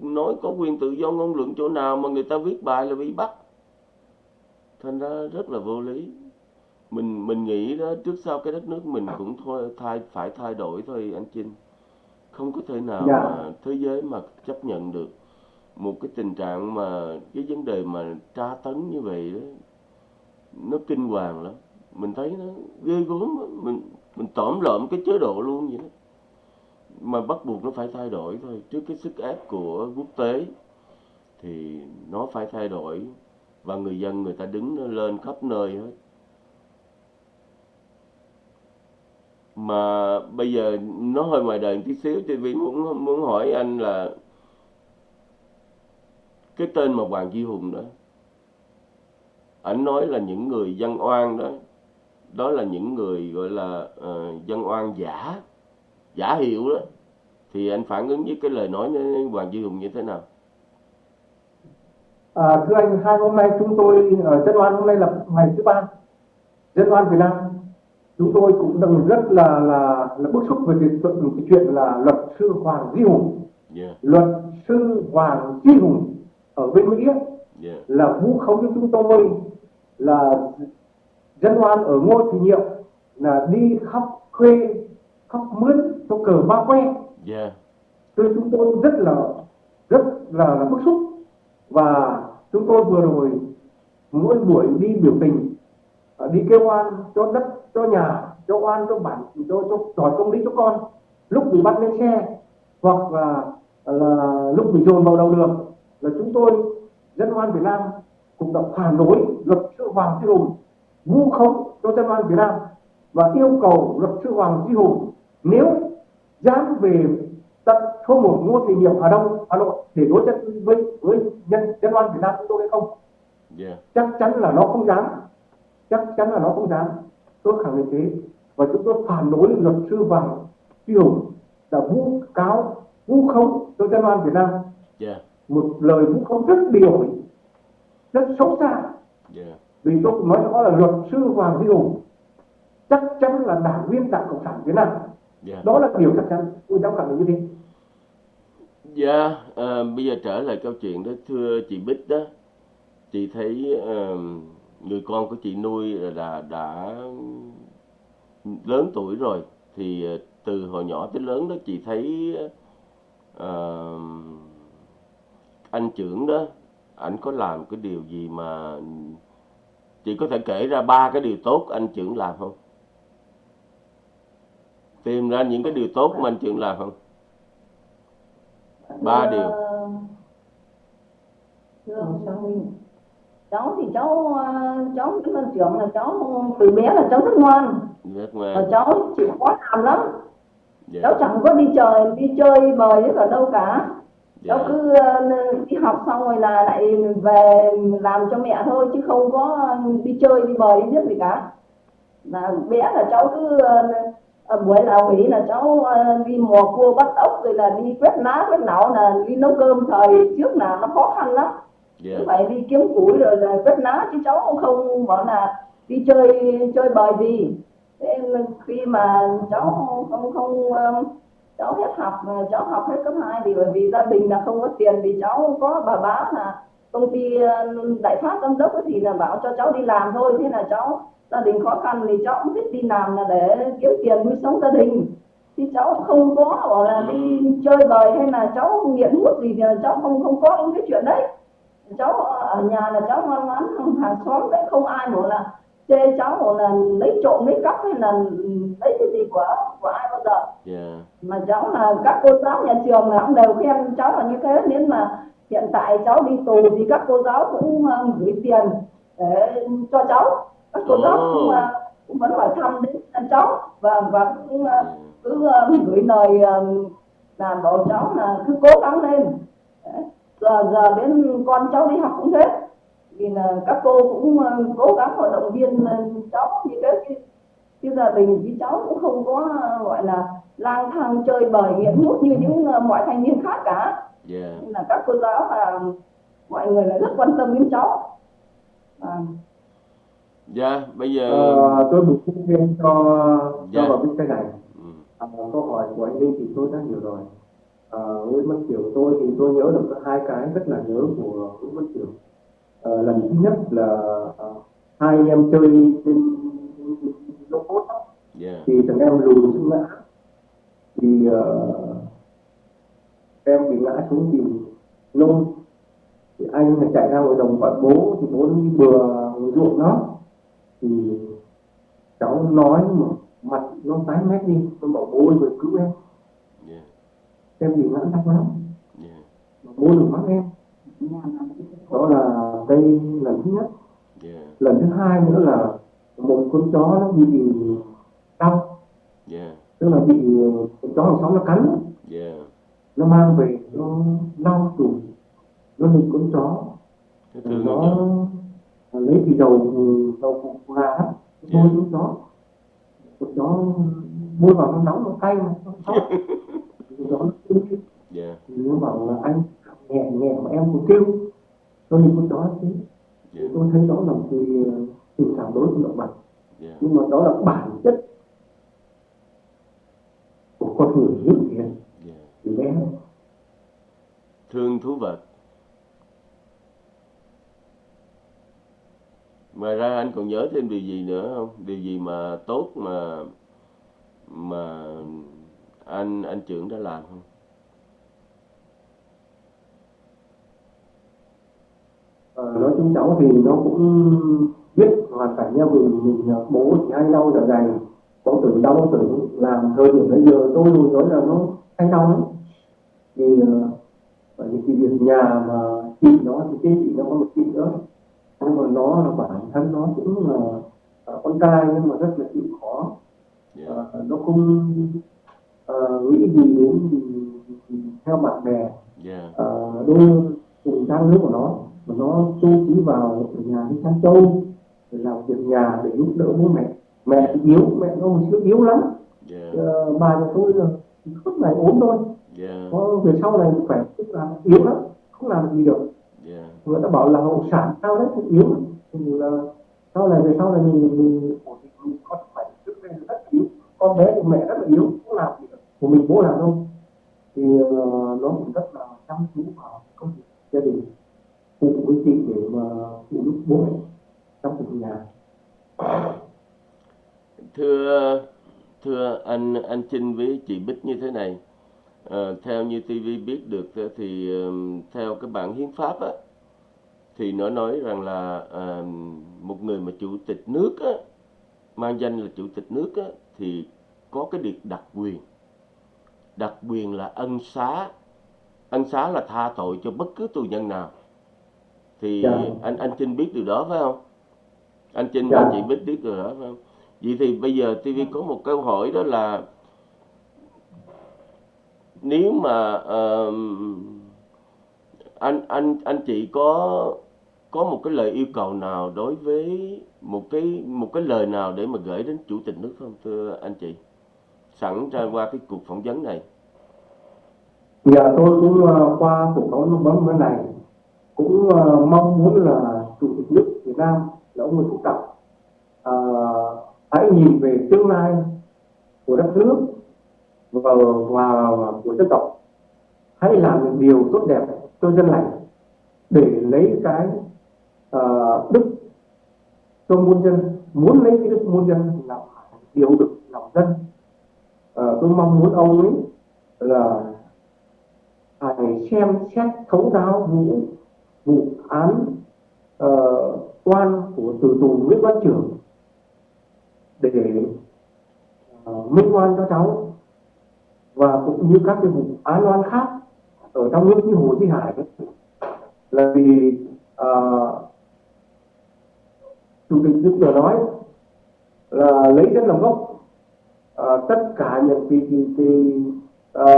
nói có quyền tự do ngôn luận chỗ nào mà người ta viết bài là bị bắt? Thành ra rất là vô lý. Mình mình nghĩ đó trước sau cái đất nước mình cũng thôi thay phải thay đổi thôi anh Trinh không có thể nào Dạ. mà thế giới mà chấp nhận được một cái tình trạng mà cái vấn đề mà tra tấn như vậy đó, nó kinh hoàng lắm. Mình thấy nó ghê gớm mình mình tóm lợm cái chế độ luôn vậy đó. Mà bắt buộc nó phải thay đổi thôi. Trước cái sức ép của quốc tế thì nó phải thay đổi và người dân người ta đứng lên khắp nơi hết. Mà bây giờ nó hơi ngoài đời một tí xíu, thì vì muốn muốn hỏi anh là cái tên mà Hoàng Duy Hùng đó ảnh nói là những người dân oan đó đó là những người gọi là ờ, dân oan giả giả hiệu đó. Thì anh phản ứng với cái lời nói của Hoàng Duy Hùng như thế nào? À, thưa anh, hai hôm nay chúng tôi ở Tân Oan hôm nay là ngày thứ ba. Dân oan Việt Nam chúng tôi cũng đang rất là là là bức xúc về cái, chuyện- cái chuyện là luật sư Hoàng Duy Hùng. Yeah, luật sư Hoàng Duy Hùng ở bên Mỹ yeah, là vu khống cho chúng tôi là dân oan ở Ngô Thị Nhiệm là đi khắp thuê khắp mướn cho cờ ba que. Yeah, cho nên chúng tôi rất là rất là, là bức xúc. Và chúng tôi vừa rồi mỗi buổi đi biểu tình ờ, đi kêu oan cho đất cho nhà cho oan cho bản cho cho đòi công lý cho con lúc bị bắt lên xe hoặc là là lúc bị dồn vào đầu đường là chúng tôi dân oan Việt Nam cũng đã phản đối luật sư Hoàng Duy Hùng vu khống cho dân oan Việt Nam và yêu cầu luật sư Hoàng Duy Hùng nếu dám về tận số một Ngô Thị Nhiệm Hà Đông Hà Nội để đối chất với với nhân dân oan Việt Nam chúng tôi hay không? Yeah, chắc chắn là nó không dám. Chắc chắn là nó không dám. Tôi khẳng định thế. Và chúng tôi phản đối luật sư Hoàng Duy Hùng đã vu cáo vu khống cho dân oan Việt Nam. Yeah, một lời vu khống rất điều. Rất xấu xa. Yeah, vì tôi cũng nói rõ là luật sư Hoàng Duy Hùng. Chắc chắn là đảng viên đảng cộng sản Việt Nam. Yeah. đó là điều chắc chắn. Tôi dám khẳng định như thế. Dạ, ờ, bây giờ trở lại câu chuyện đó thưa chị Bích đó, chị thấy ờ, người con của chị nuôi là đã lớn tuổi rồi, thì ờ, từ hồi nhỏ tới lớn đó chị thấy ờ, anh trưởng đó, ảnh có làm cái điều gì mà chị có thể kể ra ba cái điều tốt anh trưởng làm không? Tìm ra những cái điều tốt mà anh trưởng làm không? Ba điều. Sang Minh cháu thì cháu ờ, cháu Nguyễn Văn Trưởng là cháu từ bé là cháu rất ngoan Rất và ngoan. cháu chịu khó làm lắm Dạ. cháu chẳng có đi chơi đi chơi bời với cả đâu cả cháu Dạ. cứ ờ, đi học xong rồi là lại về làm cho mẹ thôi chứ không có đi chơi đi bời đi biết gì cả là bé là cháu cứ ờ, buổi nào nghỉ là cháu đi mò cua bắt ốc rồi là đi quét lá quét nảo là đi nấu cơm thời trước là nó khó khăn lắm Dạ. cứ phải đi kiếm củi rồi là quét lá chứ cháu cũng không bảo là đi chơi chơi bời gì thế khi mà cháu không không ờ, cháu hết học cháu học hết cấp 2 thì bởi vì gia đình là không có tiền thì cháu có bà bá là công ty ờ, đại phát giám đốc thì là bảo cho cháu đi làm thôi. Thế là cháu, gia đình khó khăn thì cháu cũng thích đi làm là để kiếm tiền nuôi sống gia đình. Thì cháu không có, bảo là đi chơi bời hay là cháu nghiện hút gì thì cháu không không có những cái chuyện đấy. Cháu ở nhà là cháu ngoan ngoãn, hàng xóm đấy không ai bảo là chê cháu bảo là lấy trộm lấy cắp hay là lấy cái gì của của ai bao giờ. Dạ. mà cháu là các cô giáo nhà trường là cũng đều khen cháu là như thế nên mà hiện tại cháu đi tù thì các cô giáo cũng ờ, gửi tiền để cho cháu. Các cô giáo cũng, ờ, cũng vẫn hỏi thăm đến cháu và và cũng ờ, cứ gửi lời là bảo cháu là cứ cố gắng lên. Giờ giờ đến con cháu đi học cũng thế vì là các cô cũng ờ, cố gắng và động viên ờ, cháu như thế. Chứ, chứ gia đình với cháu cũng không có ờ, gọi là lang thang chơi bời nghiện hút như những mọi thanh niên khác cả. Dạ. nên là các cô giáo và mọi người là rất quan tâm đến cháu. À, Dạ, bây giờ Ờ, tôi bổ sung thêm cho cho Dạ. vào bên cái này. Ừ. à, câu hỏi của anh Linh thì tôi đã hiểu rồi. À, Nguyễn Văn Kiểu tôi thì tôi nhớ được có hai cái rất là nhớ của Nguyễn Văn Kiểu à, lần thứ nhất là à, hai anh em chơi trên á, Dạ. thì thằng em lùi xuống ngã. Thì ờ, em bị ngã xuống thì nôn. Thì anh là chạy ra ngoài đồng gọi bố thì bố đi bừa ngoài ruộng đó. Thì cháu nói mà mặt nó tái mét đi tôi bảo bố ơi vừa cứu em. Dạ. em bị ngã đau lắm. Mà bố đừng mắng em đó là cái lần thứ nhất. Dạ. lần thứ hai nữa là một con chó nó bị đau Dạ. tức là bị con chó hàng xóm nó cắn. Dạ. nó mang về nó lau chùi nó nghịch con chó. Nó lấy thì dầu dầu củ gà bôi xuống chó. Con chó bôi vào nó nóng nó cay mà nó sót <laughs> con chó nó nó bảo là anh nhẹ nhẹ mà em cũng kêu. Cho nên con chó thế. Dạ. tôi thấy đó là một cái tình cảm đối với động vật. Dạ. Nhưng mà đó là bản chất của con người hiếu thiện dạ. Từ bé. Thương thú vật. Ngoài ra anh còn nhớ thêm điều gì nữa không? Điều gì mà tốt mà mà anh anh trưởng đã làm không Chung cháu thì nó cũng biết hoàn cảnh nhà mình mình bố thì hay đau dạ dày. Có tử đau tử làm thời điểm bây giờ. Tôi nói là nó hay đau lắm. Thì ờ, bởi vì cái việc nhà mà chị nó thì cái chị nó có một chị nữa. Nhưng mà nó là bản thân nó cũng là ờ, con trai nhưng mà rất là chịu khó. Dạ. Ờ, nó không ờ, nghĩ gì đến theo bạn bè. Dạ. Uh, đôi cùng trang lứa của nó mà nó tu trí vào ở nhà đi chăn trâu để làm việc nhà để giúp đỡ bố mẹ. Mẹ thì yếu mẹ nó hồi xưa yếu lắm. Dạ. Ờ, bà nhà tôi là suốt ngày ốm thôi dạ. Có về sau này khỏe tức là yếu lắm không làm gì được. Dạ. Người ta bảo là hậu sản sao đấy thì yếu lắm. thì là sau này về sau này mình mình ổn định mình có khỏe trước đây rất yếu. Con bé của mẹ rất là yếu không làm gì được. Của mình bố làm đâu. Thì ờ, nó cũng rất là chăm chú vào công việc gia đình phụ với chị để mà phụ giúp bố mẹ trong cuộc nhà. Thưa thưa anh anh Trinh với chị Bích như thế này à, theo như TV biết được thì ờ, theo cái bản hiến pháp á thì nó nói rằng là à, một người mà chủ tịch nước á mang danh là chủ tịch nước á thì có cái điều đặc quyền. Đặc quyền là ân xá ân xá là tha tội cho bất cứ tù nhân nào thì Dạ. anh anh Trinh biết điều đó phải không? Anh Trinh Dạ. và chị Bích biết điều đó phải không? Vậy thì bây giờ TV có một câu hỏi đó là nếu mà ờm, anh anh anh chị có có một cái lời yêu cầu nào đối với một cái một cái lời nào để mà gửi đến chủ tịch nước không thưa anh chị? Sẵn ra qua cái cuộc phỏng vấn này. À, tôi cũng ờ, qua cuộc phỏng vấn này cũng uh, mong muốn là chủ tịch nước Việt Nam là ông Nguyễn Phú Trọng uh, hãy nhìn về tương lai của đất nước và, và của dân tộc. Hãy làm những điều tốt đẹp cho dân lành để lấy cái uh, đức cho muôn dân. Muốn lấy cái đức muôn dân là phải điều được lòng dân. Uh, tôi mong muốn ông ấy là phải xem xét thấu đáo vũ vụ án ờ, uh, oan của tử tù Nguyễn Văn Trưởng để ờ, uh, minh oan cho cháu và cũng như các cái vụ án oan khác ở trong nước như Hồ Chí Hải ấy, là vì uh, chủ tịch nước vừa nói là lấy dân làm gốc Ờ, tất cả những cái, cái, cái ờ,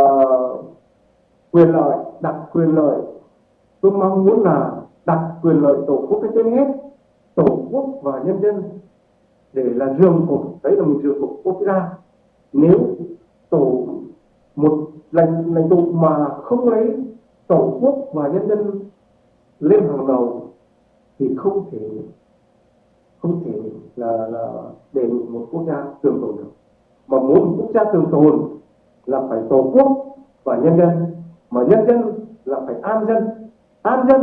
quyền lợi đặt quyền lợi tôi mong muốn là đặt quyền lợi tổ quốc lên trên hết, tổ quốc và nhân dân, để là giường cột, đấy là một giường cột quốc gia. Nếu tổ, một lãnh lãnh tụ mà không lấy tổ quốc và nhân dân lên hàng đầu, thì không thể không thể là là để một quốc gia trường tồn được. Mà muốn một quốc gia trường tồn là phải tổ quốc và nhân dân, mà nhân dân là phải an dân an dân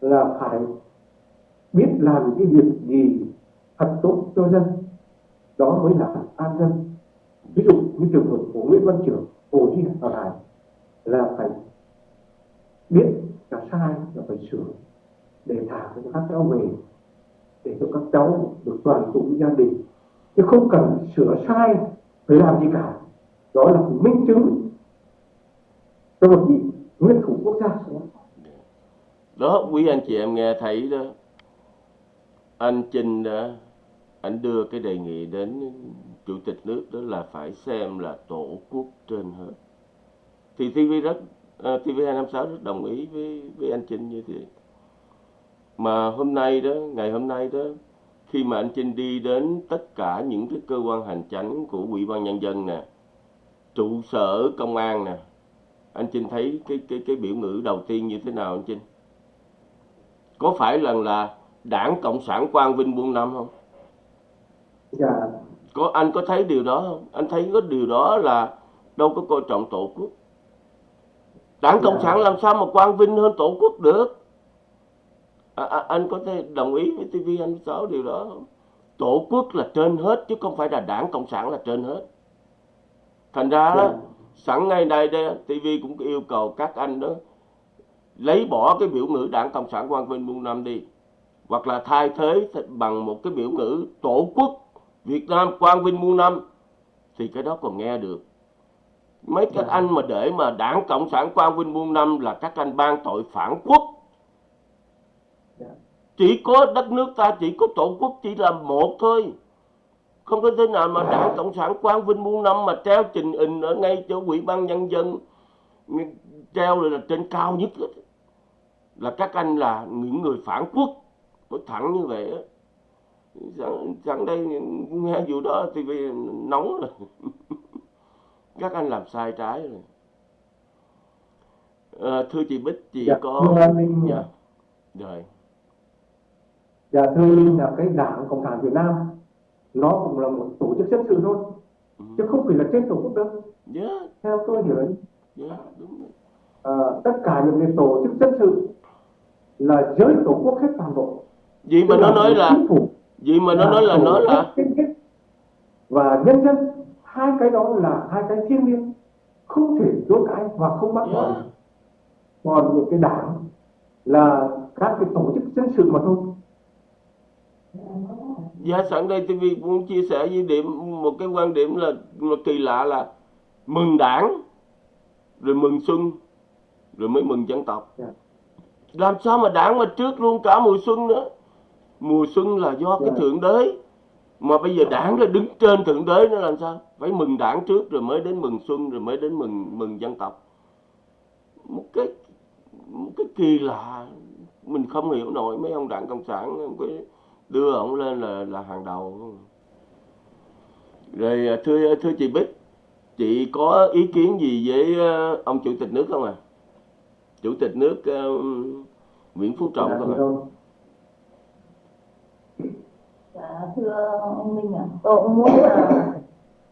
là phải biết làm cái việc gì thật tốt cho dân. Đó mới là an dân. Ví dụ như trường hợp của Nguyễn Văn Trưởng, Hồ Chí Hải là phải biết là sai là phải sửa để thả cho các cháu về, để cho các cháu được đoàn tụ với gia đình. Chứ không cần sửa sai, phải làm gì cả. Đó là minh chứng cho một vị nguyên thủ quốc gia đó quý anh chị em nghe thấy đó. Anh Trinh đã anh đưa cái đề nghị đến chủ tịch nước đó là phải xem là tổ quốc trên hết. Thì TV rất ờ, uh, TV256 rất đồng ý với với anh Trinh như thế. Mà hôm nay đó ngày hôm nay đó khi mà anh Trinh đi đến tất cả những cái cơ quan hành chánh của ủy ban nhân dân nè trụ sở công an nè anh Trinh thấy cái cái cái biểu ngữ đầu tiên như thế nào anh Trinh? Có phải lần là đảng cộng sản quang vinh buôn năm không? Dạ. Có anh có thấy điều đó không? Anh thấy có điều đó là đâu có coi trọng tổ quốc. Đảng cộng Dạ. sản làm sao mà quang vinh hơn tổ quốc được? À, à, anh có thể đồng ý với tv anh sáu điều đó không? Tổ quốc là trên hết chứ không phải là đảng cộng sản là trên hết. Thành ra đó Dạ. sẵn ngày nay đây tv cũng yêu cầu các anh đó lấy bỏ cái biểu ngữ đảng cộng sản quang vinh muôn năm đi hoặc là thay thế bằng một cái biểu ngữ tổ quốc Việt Nam quang vinh muôn năm thì cái đó còn nghe được mấy các Dạ. anh mà để mà đảng cộng sản quang vinh muôn năm là các anh ban tội phản quốc Dạ. chỉ có đất nước ta chỉ có tổ quốc chỉ là một thôi không có thế nào mà đảng cộng sản quang vinh muôn năm mà treo trình hình ở ngay chỗ ủy ban nhân dân treo là trên cao nhất. Là các anh là những người phản quốc. Nói thẳng như vậy á. Sẵn, sẵn đây nghe vụ đó thì vì nóng rồi. <laughs> Các anh làm sai trái rồi. Ờ, thưa chị Bích chị Dạ, có thưa Linh, dạ. Rồi. Dạ thưa Linh là cái đảng Cộng sản Việt Nam nó cũng là một tổ chức dân sự thôi Ừ. chứ không phải là trên tổ quốc đâu. Dạ. Theo tôi hiểu ấy, dạ đúng rồi. ờ, tất cả những cái tổ chức dân sự là giới tổ quốc hết toàn bộ. Gì mà nó nói là phủ. gì mà nó nói là nó là và nhân dân hai cái đó là hai cái thiêng liêng không thể chối cãi và không bác bỏ. Còn những cái đảng là các cái tổ chức dân sự mà thôi. Dạ sẵn đây TV muốn chia sẻ với điểm một cái quan điểm là, là kỳ lạ là mừng đảng rồi mừng xuân rồi mới mừng dân tộc. Dạ. Làm sao mà đảng mà trước luôn cả mùa xuân nữa. Mùa xuân là do cái Dạ. thượng đế mà bây giờ đảng là đứng trên thượng đế nó làm sao? Phải mừng đảng trước rồi mới đến mừng xuân rồi mới đến mừng mừng dân tộc. Một cái một cái kỳ lạ mình không hiểu nổi mấy ông đảng cộng sản cái đưa ổng lên là là hàng đầu rồi à, thưa thưa chị Bích chị có ý kiến gì với ờ, ông chủ tịch nước không à chủ tịch nước ờ, Nguyễn Phú Trọng Dạ, không à rồi. Dạ, thưa ông Minh ạ, tôi cũng muốn là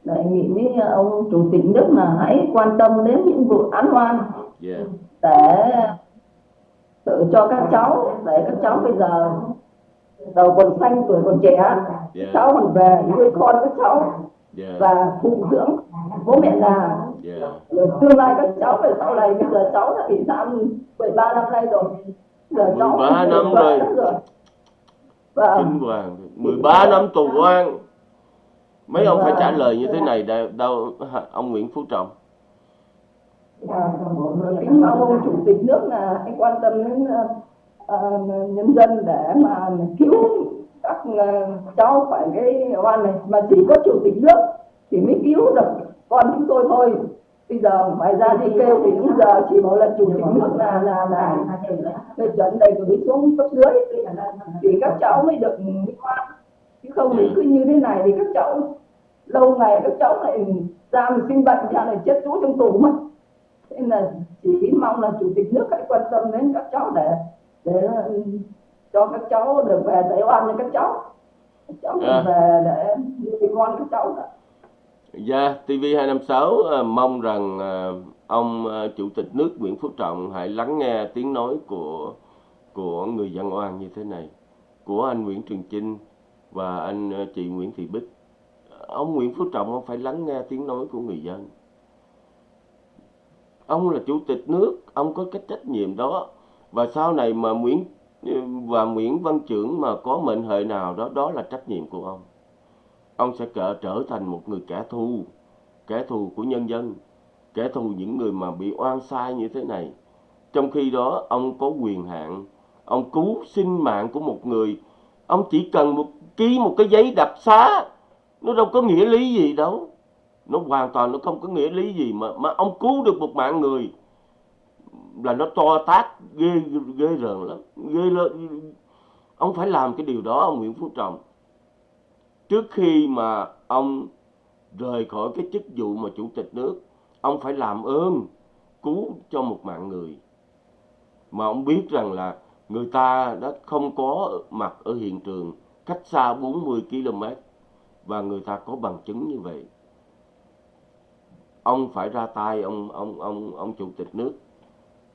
đề nghị với ông chủ tịch nước là hãy quan tâm đến những vụ án oan dạ. để tự cho các cháu để các cháu bây giờ đầu còn xanh tuổi còn trẻ các dạ cháu còn về nuôi con các cháu dạ. và phụ dưỡng. Bố mẹ già dạ rồi tương lai các cháu về sau này bây giờ cháu đã bị giam 13 năm nay rồi. Giờ cháu 13 năm rồi. rồi. Và kinh hoàng. 13 năm tù oan mấy ông phải trả lời như thế này đâu, đâu ông Nguyễn Phú Trọng. Và kính mong ông chủ tịch nước là hãy quan tâm đến ờ, nhân dân để mà cứu các ờ, cháu khỏi cái oan này. Mà chỉ có chủ tịch nước thì mới cứu được con chúng tôi thôi. Bây giờ ngoài ra đi kêu thì bây giờ chỉ bảo là chủ tịch nước là là là phê chuẩn đầy gửi xuống cấp dưới. Thì các cháu mới được minh oan chứ không thì cứ như thế này thì các cháu lâu ngày các cháu lại ra mình sinh bệnh ra này chết chú trong tù mất. Nên là chỉ mong là chủ tịch nước hãy quan tâm đến các cháu để để cho các cháu được về giải oan cho các cháu. Các cháu được À. về để nuôi con các cháu đó. Dạ, TV256 ờ, mong rằng ờ, ông ờ, Chủ tịch nước Nguyễn Phú Trọng hãy lắng nghe tiếng nói của của người dân oan như thế này, của anh Nguyễn Trường Chinh và anh chị Nguyễn Thị Bích. Ông Nguyễn Phú Trọng ông phải lắng nghe tiếng nói của người dân. Ông là Chủ tịch nước, ông có cái trách nhiệm đó. Và sau này mà Nguyễn và Nguyễn Văn Trưởng mà có mệnh hệ nào đó, đó là trách nhiệm của ông ông sẽ trở trở thành một người kẻ thù kẻ thù của nhân dân, kẻ thù những người mà bị oan sai như thế này. Trong khi đó, ông có quyền hạn. Ông cứu sinh mạng của một người. Ông chỉ cần một, ký một cái giấy đặc xá. Nó đâu có nghĩa lý gì đâu. Nó hoàn toàn nó không có nghĩa lý gì mà mà ông cứu được một mạng người. Là nó to tát, ghê ghê rợn lắm, ghê lắm. ông phải làm cái điều đó, ông Nguyễn Phú Trọng trước khi mà ông rời khỏi cái chức vụ mà chủ tịch nước ông phải làm ơn cứu cho một mạng người. Mà ông biết rằng là người ta đã không có mặt ở hiện trường cách xa 40 km và người ta có bằng chứng như vậy. Ông phải ra tay ông ông ông ông chủ tịch nước.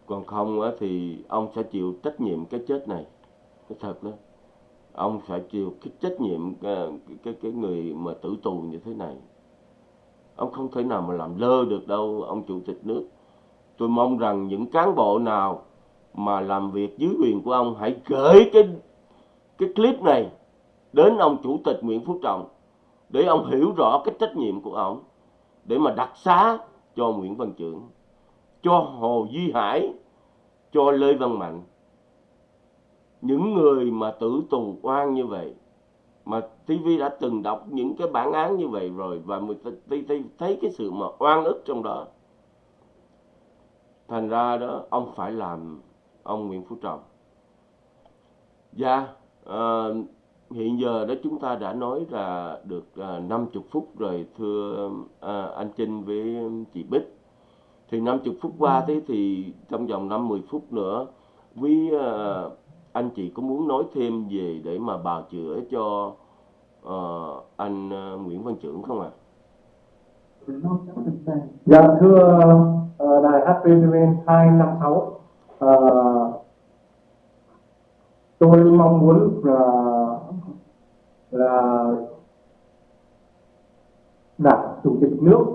Còn không á, thì ông sẽ chịu trách nhiệm cái chết này. Cái thật đó ông phải chịu cái trách nhiệm ờ, cái, cái cái người mà tử tù như thế này. Ông không thể nào mà làm lơ được đâu ông chủ tịch nước. Tôi mong rằng những cán bộ nào mà làm việc dưới quyền của ông hãy gửi cái cái clip này đến ông chủ tịch Nguyễn Phú Trọng để ông hiểu rõ cái trách nhiệm của ông để mà đặc xá cho Nguyễn Văn Trưởng cho Hồ Duy Hải cho Lê Văn Mạnh những người mà tử tù oan như vậy mà TV đã từng đọc những cái bản án như vậy rồi và mình thấy cái sự mà oan ức trong đó thành ra đó ông phải làm ông Nguyễn Phú Trọng. Dạ à, hiện giờ đó chúng ta đã nói là được à, 50 phút rồi thưa à, anh Trinh với chị Bích. Thì 50 phút qua thế thì trong vòng 50 phút nữa với à, anh chị có muốn nói thêm về để mà bào chữa cho uh, anh uh, Nguyễn Văn Trưởng không ạ? À? Dạ thưa uh, đài HPTV 256 uh, tôi mong muốn là là đảng chủ tịch nước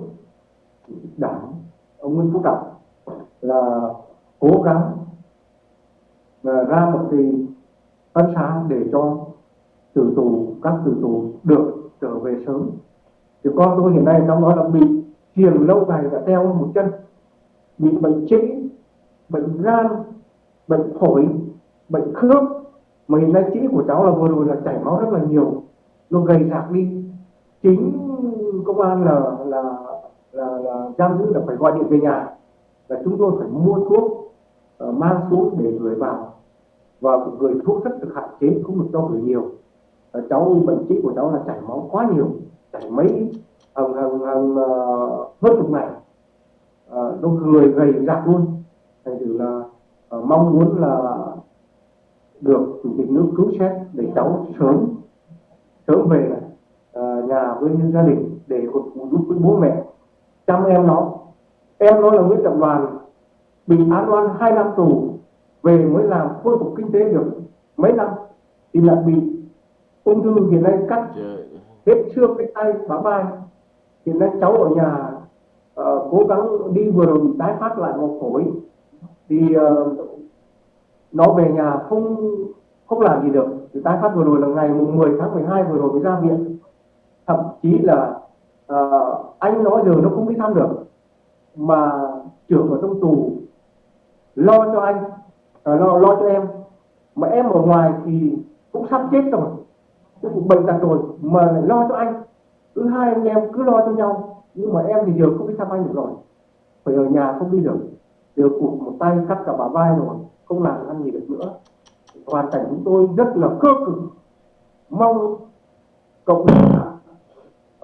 đảng ông Nguyễn Phú Trọng là cố gắng và ra một cái ân xá để cho tử tù các tử tù được trở về sớm. Thì con tôi hiện nay trong đó là bị thiền lâu ngày đã teo một chân bị bệnh trĩ bệnh gan bệnh phổi bệnh khớp. Mà hiện nay trĩ của cháu là vừa rồi là chảy máu rất là nhiều nó gầy rạc đi. Chính công an là là là, là giam giữ là phải gọi điện về nhà. Là chúng tôi phải mua thuốc uh, mang xuống để gửi vào. Và gửi thuốc rất được hạn chế không được cho gửi nhiều. Uh, cháu bệnh trí của cháu là chảy máu quá nhiều chảy mấy hàng hàng hàng uh, hơn chục ngày. Uh, nó người gầy rạc luôn. Thành thử là uh, mong muốn là được chủ tịch nước cứu xét để cháu sớm sớm về uh, nhà với gia đình để giúp với bố mẹ. Chăm em nó. Em nó là Nguyễn Trọng Đoàn bị án oan hai năm tù về mới làm khôi phục kinh tế được mấy năm thì lại bị ung thư hiện nay cắt hết xương cái tay bả vai. Hiện nay cháu ở nhà uh, cố gắng đi vừa rồi bị tái phát lại một phổi. Thì uh, nó về nhà không không làm gì được. Thì tái phát vừa rồi là ngày mùng 10 tháng 12 vừa rồi mới ra viện. Thậm chí là uh, anh nói giờ nó không đi thăm được mà trưởng ở trong tù lo cho anh à, lo lo cho em. Mà em ở ngoài thì cũng sắp chết rồi cũng bệnh tật rồi mà lại lo cho anh. Cứ hai anh em cứ lo cho nhau nhưng mà em thì giờ không đi thăm anh được rồi. Phải ở nhà không đi được. Giờ cụt một tay cắt cả bả vai rồi không làm ăn gì được nữa. Hoàn cảnh chúng tôi rất là cơ cực. Mong cộng đồng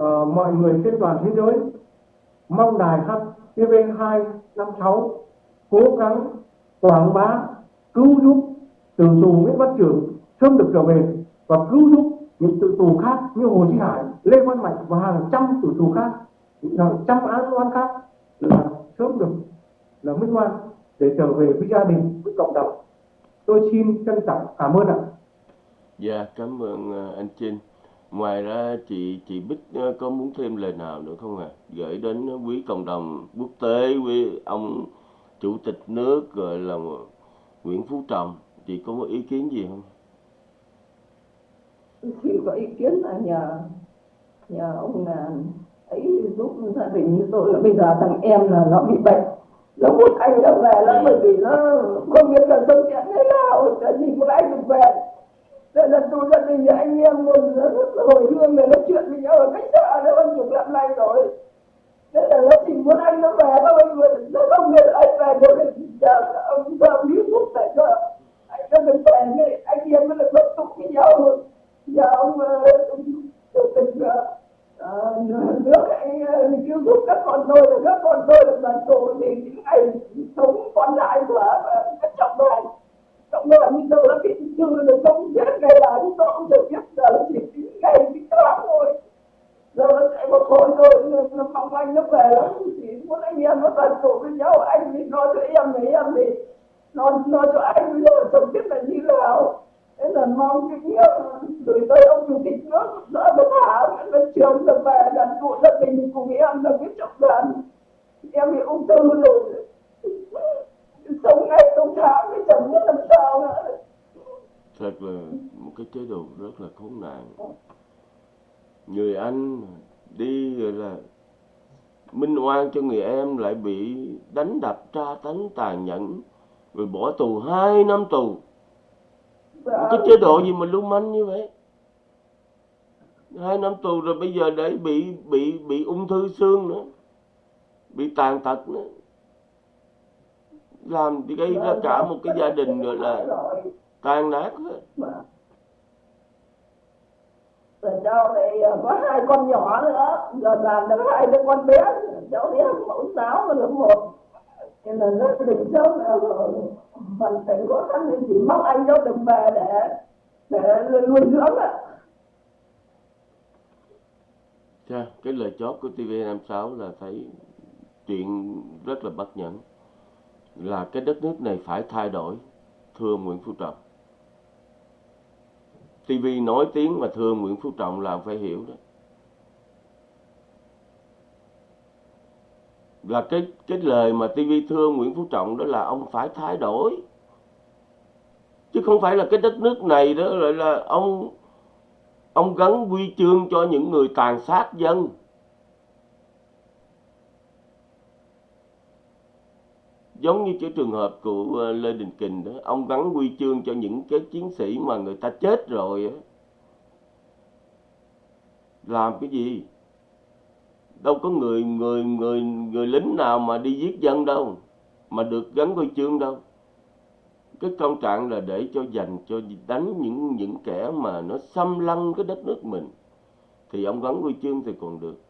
uh, mọi người trên toàn thế giới mong đài HTV 256 cố gắng quảng bá cứu giúp từ tù Nguyễn Văn trường sớm được trở về và cứu giúp những tử tù khác như Hồ Chí Hải, Lê Văn Mạnh và hàng trăm tử tù khác, hàng trăm án oan khác là sớm được là minh oan để trở về với gia đình, với cộng đồng. Tôi xin trân trọng cảm ơn ạ. Dạ, cảm ơn à, anh Trinh. Ngoài ra chị chị Bích à, có muốn thêm lời nào nữa không ạ? À? Gửi đến quý cộng đồng quốc tế, quý ông chủ tịch nước gọi là Nguyễn Phú Trọng, chị có một ý kiến gì không? Chị có ý kiến là nhờ nhờ ông là ấy giúp gia đình như tôi là bây giờ thằng em là nó bị bệnh. Nó muốn anh nó về nó bởi vì nó không biết là sống chuyện thế nào là gì muốn anh được về. Thế là tôi gia đình anh em luôn hồi hương về nói chuyện với nhau. Ở cách xa nó hơn chục năm nay rồi thế là nó chỉ muốn anh nó về thôi nó không biết anh về được thì giờ ông sao lý thuốc để cho anh nó được về anh em nó được bất tục với nhau. Giờ ông chủ tịch ờ, ờ, nước anh ờ, cứu giúp các con tôi là các con tôi được đoàn tù thì những ngày sống còn lại của các trọng đoàn cộng đoàn như giờ nó bị thương được sống chết ngày là chúng tôi không được biết giờ chỉ ngày bị thoáng thôi rồi chạy một hồi rồi nó mong anh nó về lắm. Chỉ muốn anh em nó tận tụ với nhau. Anh thì nói cho em thì em thì nói nói cho anh rồi chồng biết là như nào. Thế là mong cái nghĩa gửi tới ông chủ tịch nước đỡ nó thả nó trường được về đoàn tụ gia đình cùng em là biết trọng đoàn em bị ung thư rồi. Sống ngày sống tháng cái chồng biết làm sao nữa. Thật là một cái chế độ rất là khốn nạn người anh đi rồi là minh oan cho người em lại bị đánh đập, tra tấn, tàn nhẫn, rồi bỏ tù hai năm tù. Dạ. cái chế độ gì mà lưu manh như vậy? Hai năm tù rồi bây giờ để bị bị bị ung thư xương nữa, bị tàn tật nữa. Làm thì gây ra cả một cái gia đình gọi là tan nát hết rồi cháu này ờ, có hai con nhỏ nữa. Giờ làm được hai đứa con bé. Cháu đi học mẫu giáo và lớp một. Nên là rất định cháu là ờ, hoàn cảnh khó khăn nên chỉ mong anh cháu được về để để nuôi dưỡng ạ. Chà, cái lời chót của TV56 là thấy chuyện rất là bất nhẫn. Là cái đất nước này phải thay đổi thưa Nguyễn Phú Trọng. TV nói tiếng mà thương Nguyễn Phú Trọng là phải hiểu đó. Là cái cái lời mà TV thương Nguyễn Phú Trọng đó là ông phải thay đổi. Chứ không phải là cái đất nước này đó lại là ông ông gắn huy chương cho những người tàn sát dân. Giống như cái trường hợp của ờ, Lê Đình Kình đó, ông gắn huy chương cho những cái chiến sĩ mà người ta chết rồi á. Làm cái gì? Đâu có người người người người lính nào mà đi giết dân đâu, mà được gắn huy chương đâu. Cái công trạng là để cho dành cho đánh những những kẻ mà nó xâm lăng cái đất nước mình. Thì ông gắn huy chương thì còn được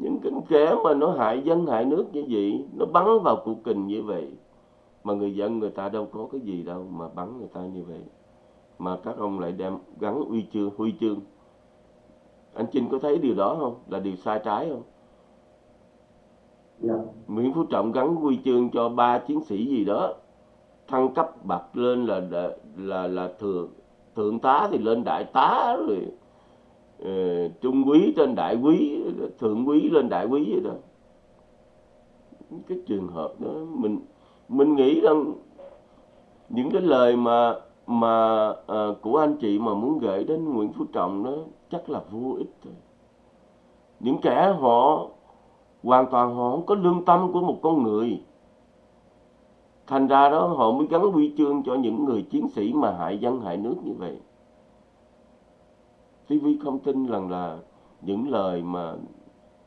những cái kẻ mà nó hại dân hại nước như vậy nó bắn vào cụ kình như vậy mà người dân người ta đâu có cái gì đâu mà bắn người ta như vậy. Mà các ông lại đem gắn huy chương huy chương. Anh Trinh có thấy điều đó không? Là điều sai trái không? Dạ. Nguyễn Phú Trọng gắn huy chương cho ba chiến sĩ gì đó thăng cấp bậc lên là là là, là thượng thượng tá thì lên đại tá rồi Ờ, trung quý trên đại quý thượng quý lên đại quý vậy đó. Cái trường hợp đó mình mình nghĩ rằng những cái lời mà mà à, của anh chị mà muốn gửi đến Nguyễn Phú Trọng đó chắc là vô ích thôi. Những kẻ họ hoàn toàn họ không có lương tâm của một con người. Thành ra đó họ mới gắn huy chương cho những người chiến sĩ mà hại dân hại nước như vậy. TV không tin rằng là những lời mà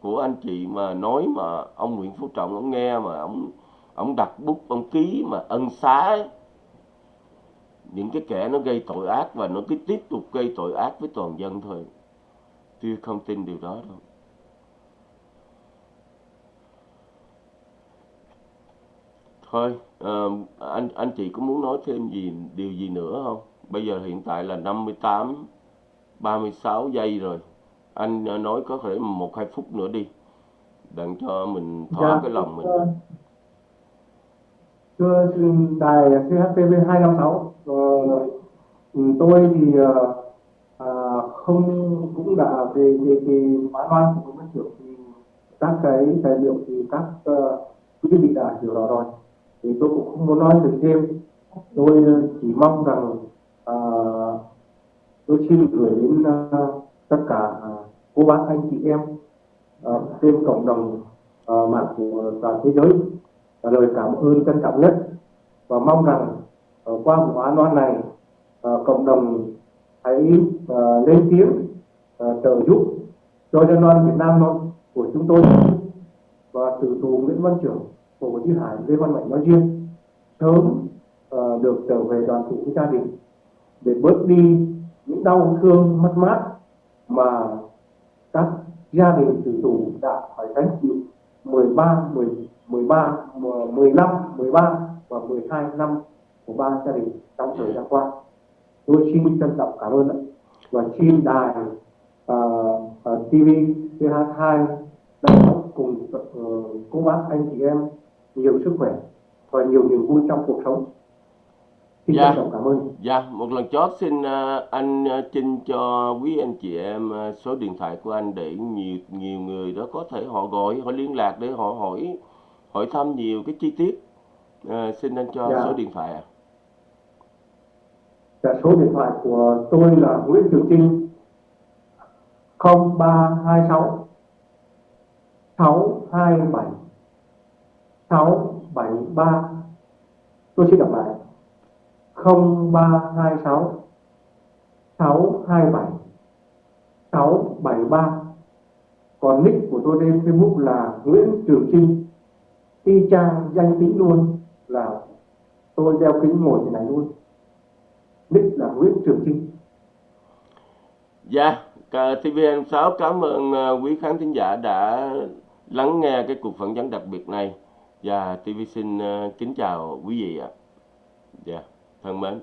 của anh chị mà nói mà ông Nguyễn Phú Trọng ông nghe mà ông ông đặt bút ông ký mà ân xá ấy. những cái kẻ nó gây tội ác và nó cứ tiếp tục gây tội ác với toàn dân thôi. Tôi không tin điều đó đâu. Thôi ờ, anh anh chị có muốn nói thêm gì điều gì nữa không? Bây giờ hiện tại là 58 36 giây rồi. Anh ờ, nói có thể một hai phút nữa đi. Đặng cho mình thỏa Dạ, cái lòng mình. thưa đài CHTV 256 ờ, ừ, tôi thì ờ, à, không cũng đã về về về phán đoán của các trưởng thì các cái tài liệu thì các ờ, quý vị đã hiểu rõ rồi. Thì tôi cũng không muốn nói được thêm. Tôi chỉ mong rằng ờ, tôi xin gửi đến uh, tất cả ờ, cô bác anh chị em uh, trên cộng đồng uh, mạng của toàn thế giới. Và lời cảm ơn trân trọng nhất. Và mong rằng uh, qua vụ án oan này uh, cộng đồng hãy uh, lên tiếng uh, trợ giúp cho dân oan Việt Nam của chúng tôi. Và tử tù Nguyễn Văn Trưởng, Hồ Chí Hải, Lê Văn Mạnh nói riêng sớm uh, được trở về đoàn tụ với gia đình để bớt đi những đau thương mất mát mà các gia đình tử tù đã phải gánh chịu 13, 10, 13, 15, 13 và 12 năm của ba gia đình trong thời gian qua. Tôi xin trân trọng cảm ơn và xin đài uh, uh, TV th2 đã cùng uh, cô bác anh chị em nhiều sức khỏe và nhiều niềm vui trong cuộc sống xin Dạ. cảm ơn Dạ, một lần chót xin ờ, anh ờ, Trinh cho quý anh chị em ờ, số điện thoại của anh để nhiều nhiều người đó có thể họ gọi, họ liên lạc để họ hỏi hỏi thăm nhiều cái chi tiết. Ờ, xin anh cho Dạ. số điện thoại ạ. Dạ, số điện thoại của tôi là Nguyễn Trường Trinh 0326 627 673 tôi xin đọc lại 0326 627 673 còn nick của tôi trên Facebook là Nguyễn Trường Trinh. Y chang danh tính luôn là tôi đeo kính ngồi thế này luôn. Nick là Nguyễn Trường Trinh. Dạ, yeah, TVN6 cảm ơn ờ, quý khán thính giả đã lắng nghe cái cuộc phỏng vấn đặc biệt này. Và TV xin ờ, kính chào quý vị ạ. Dạ, thân mến.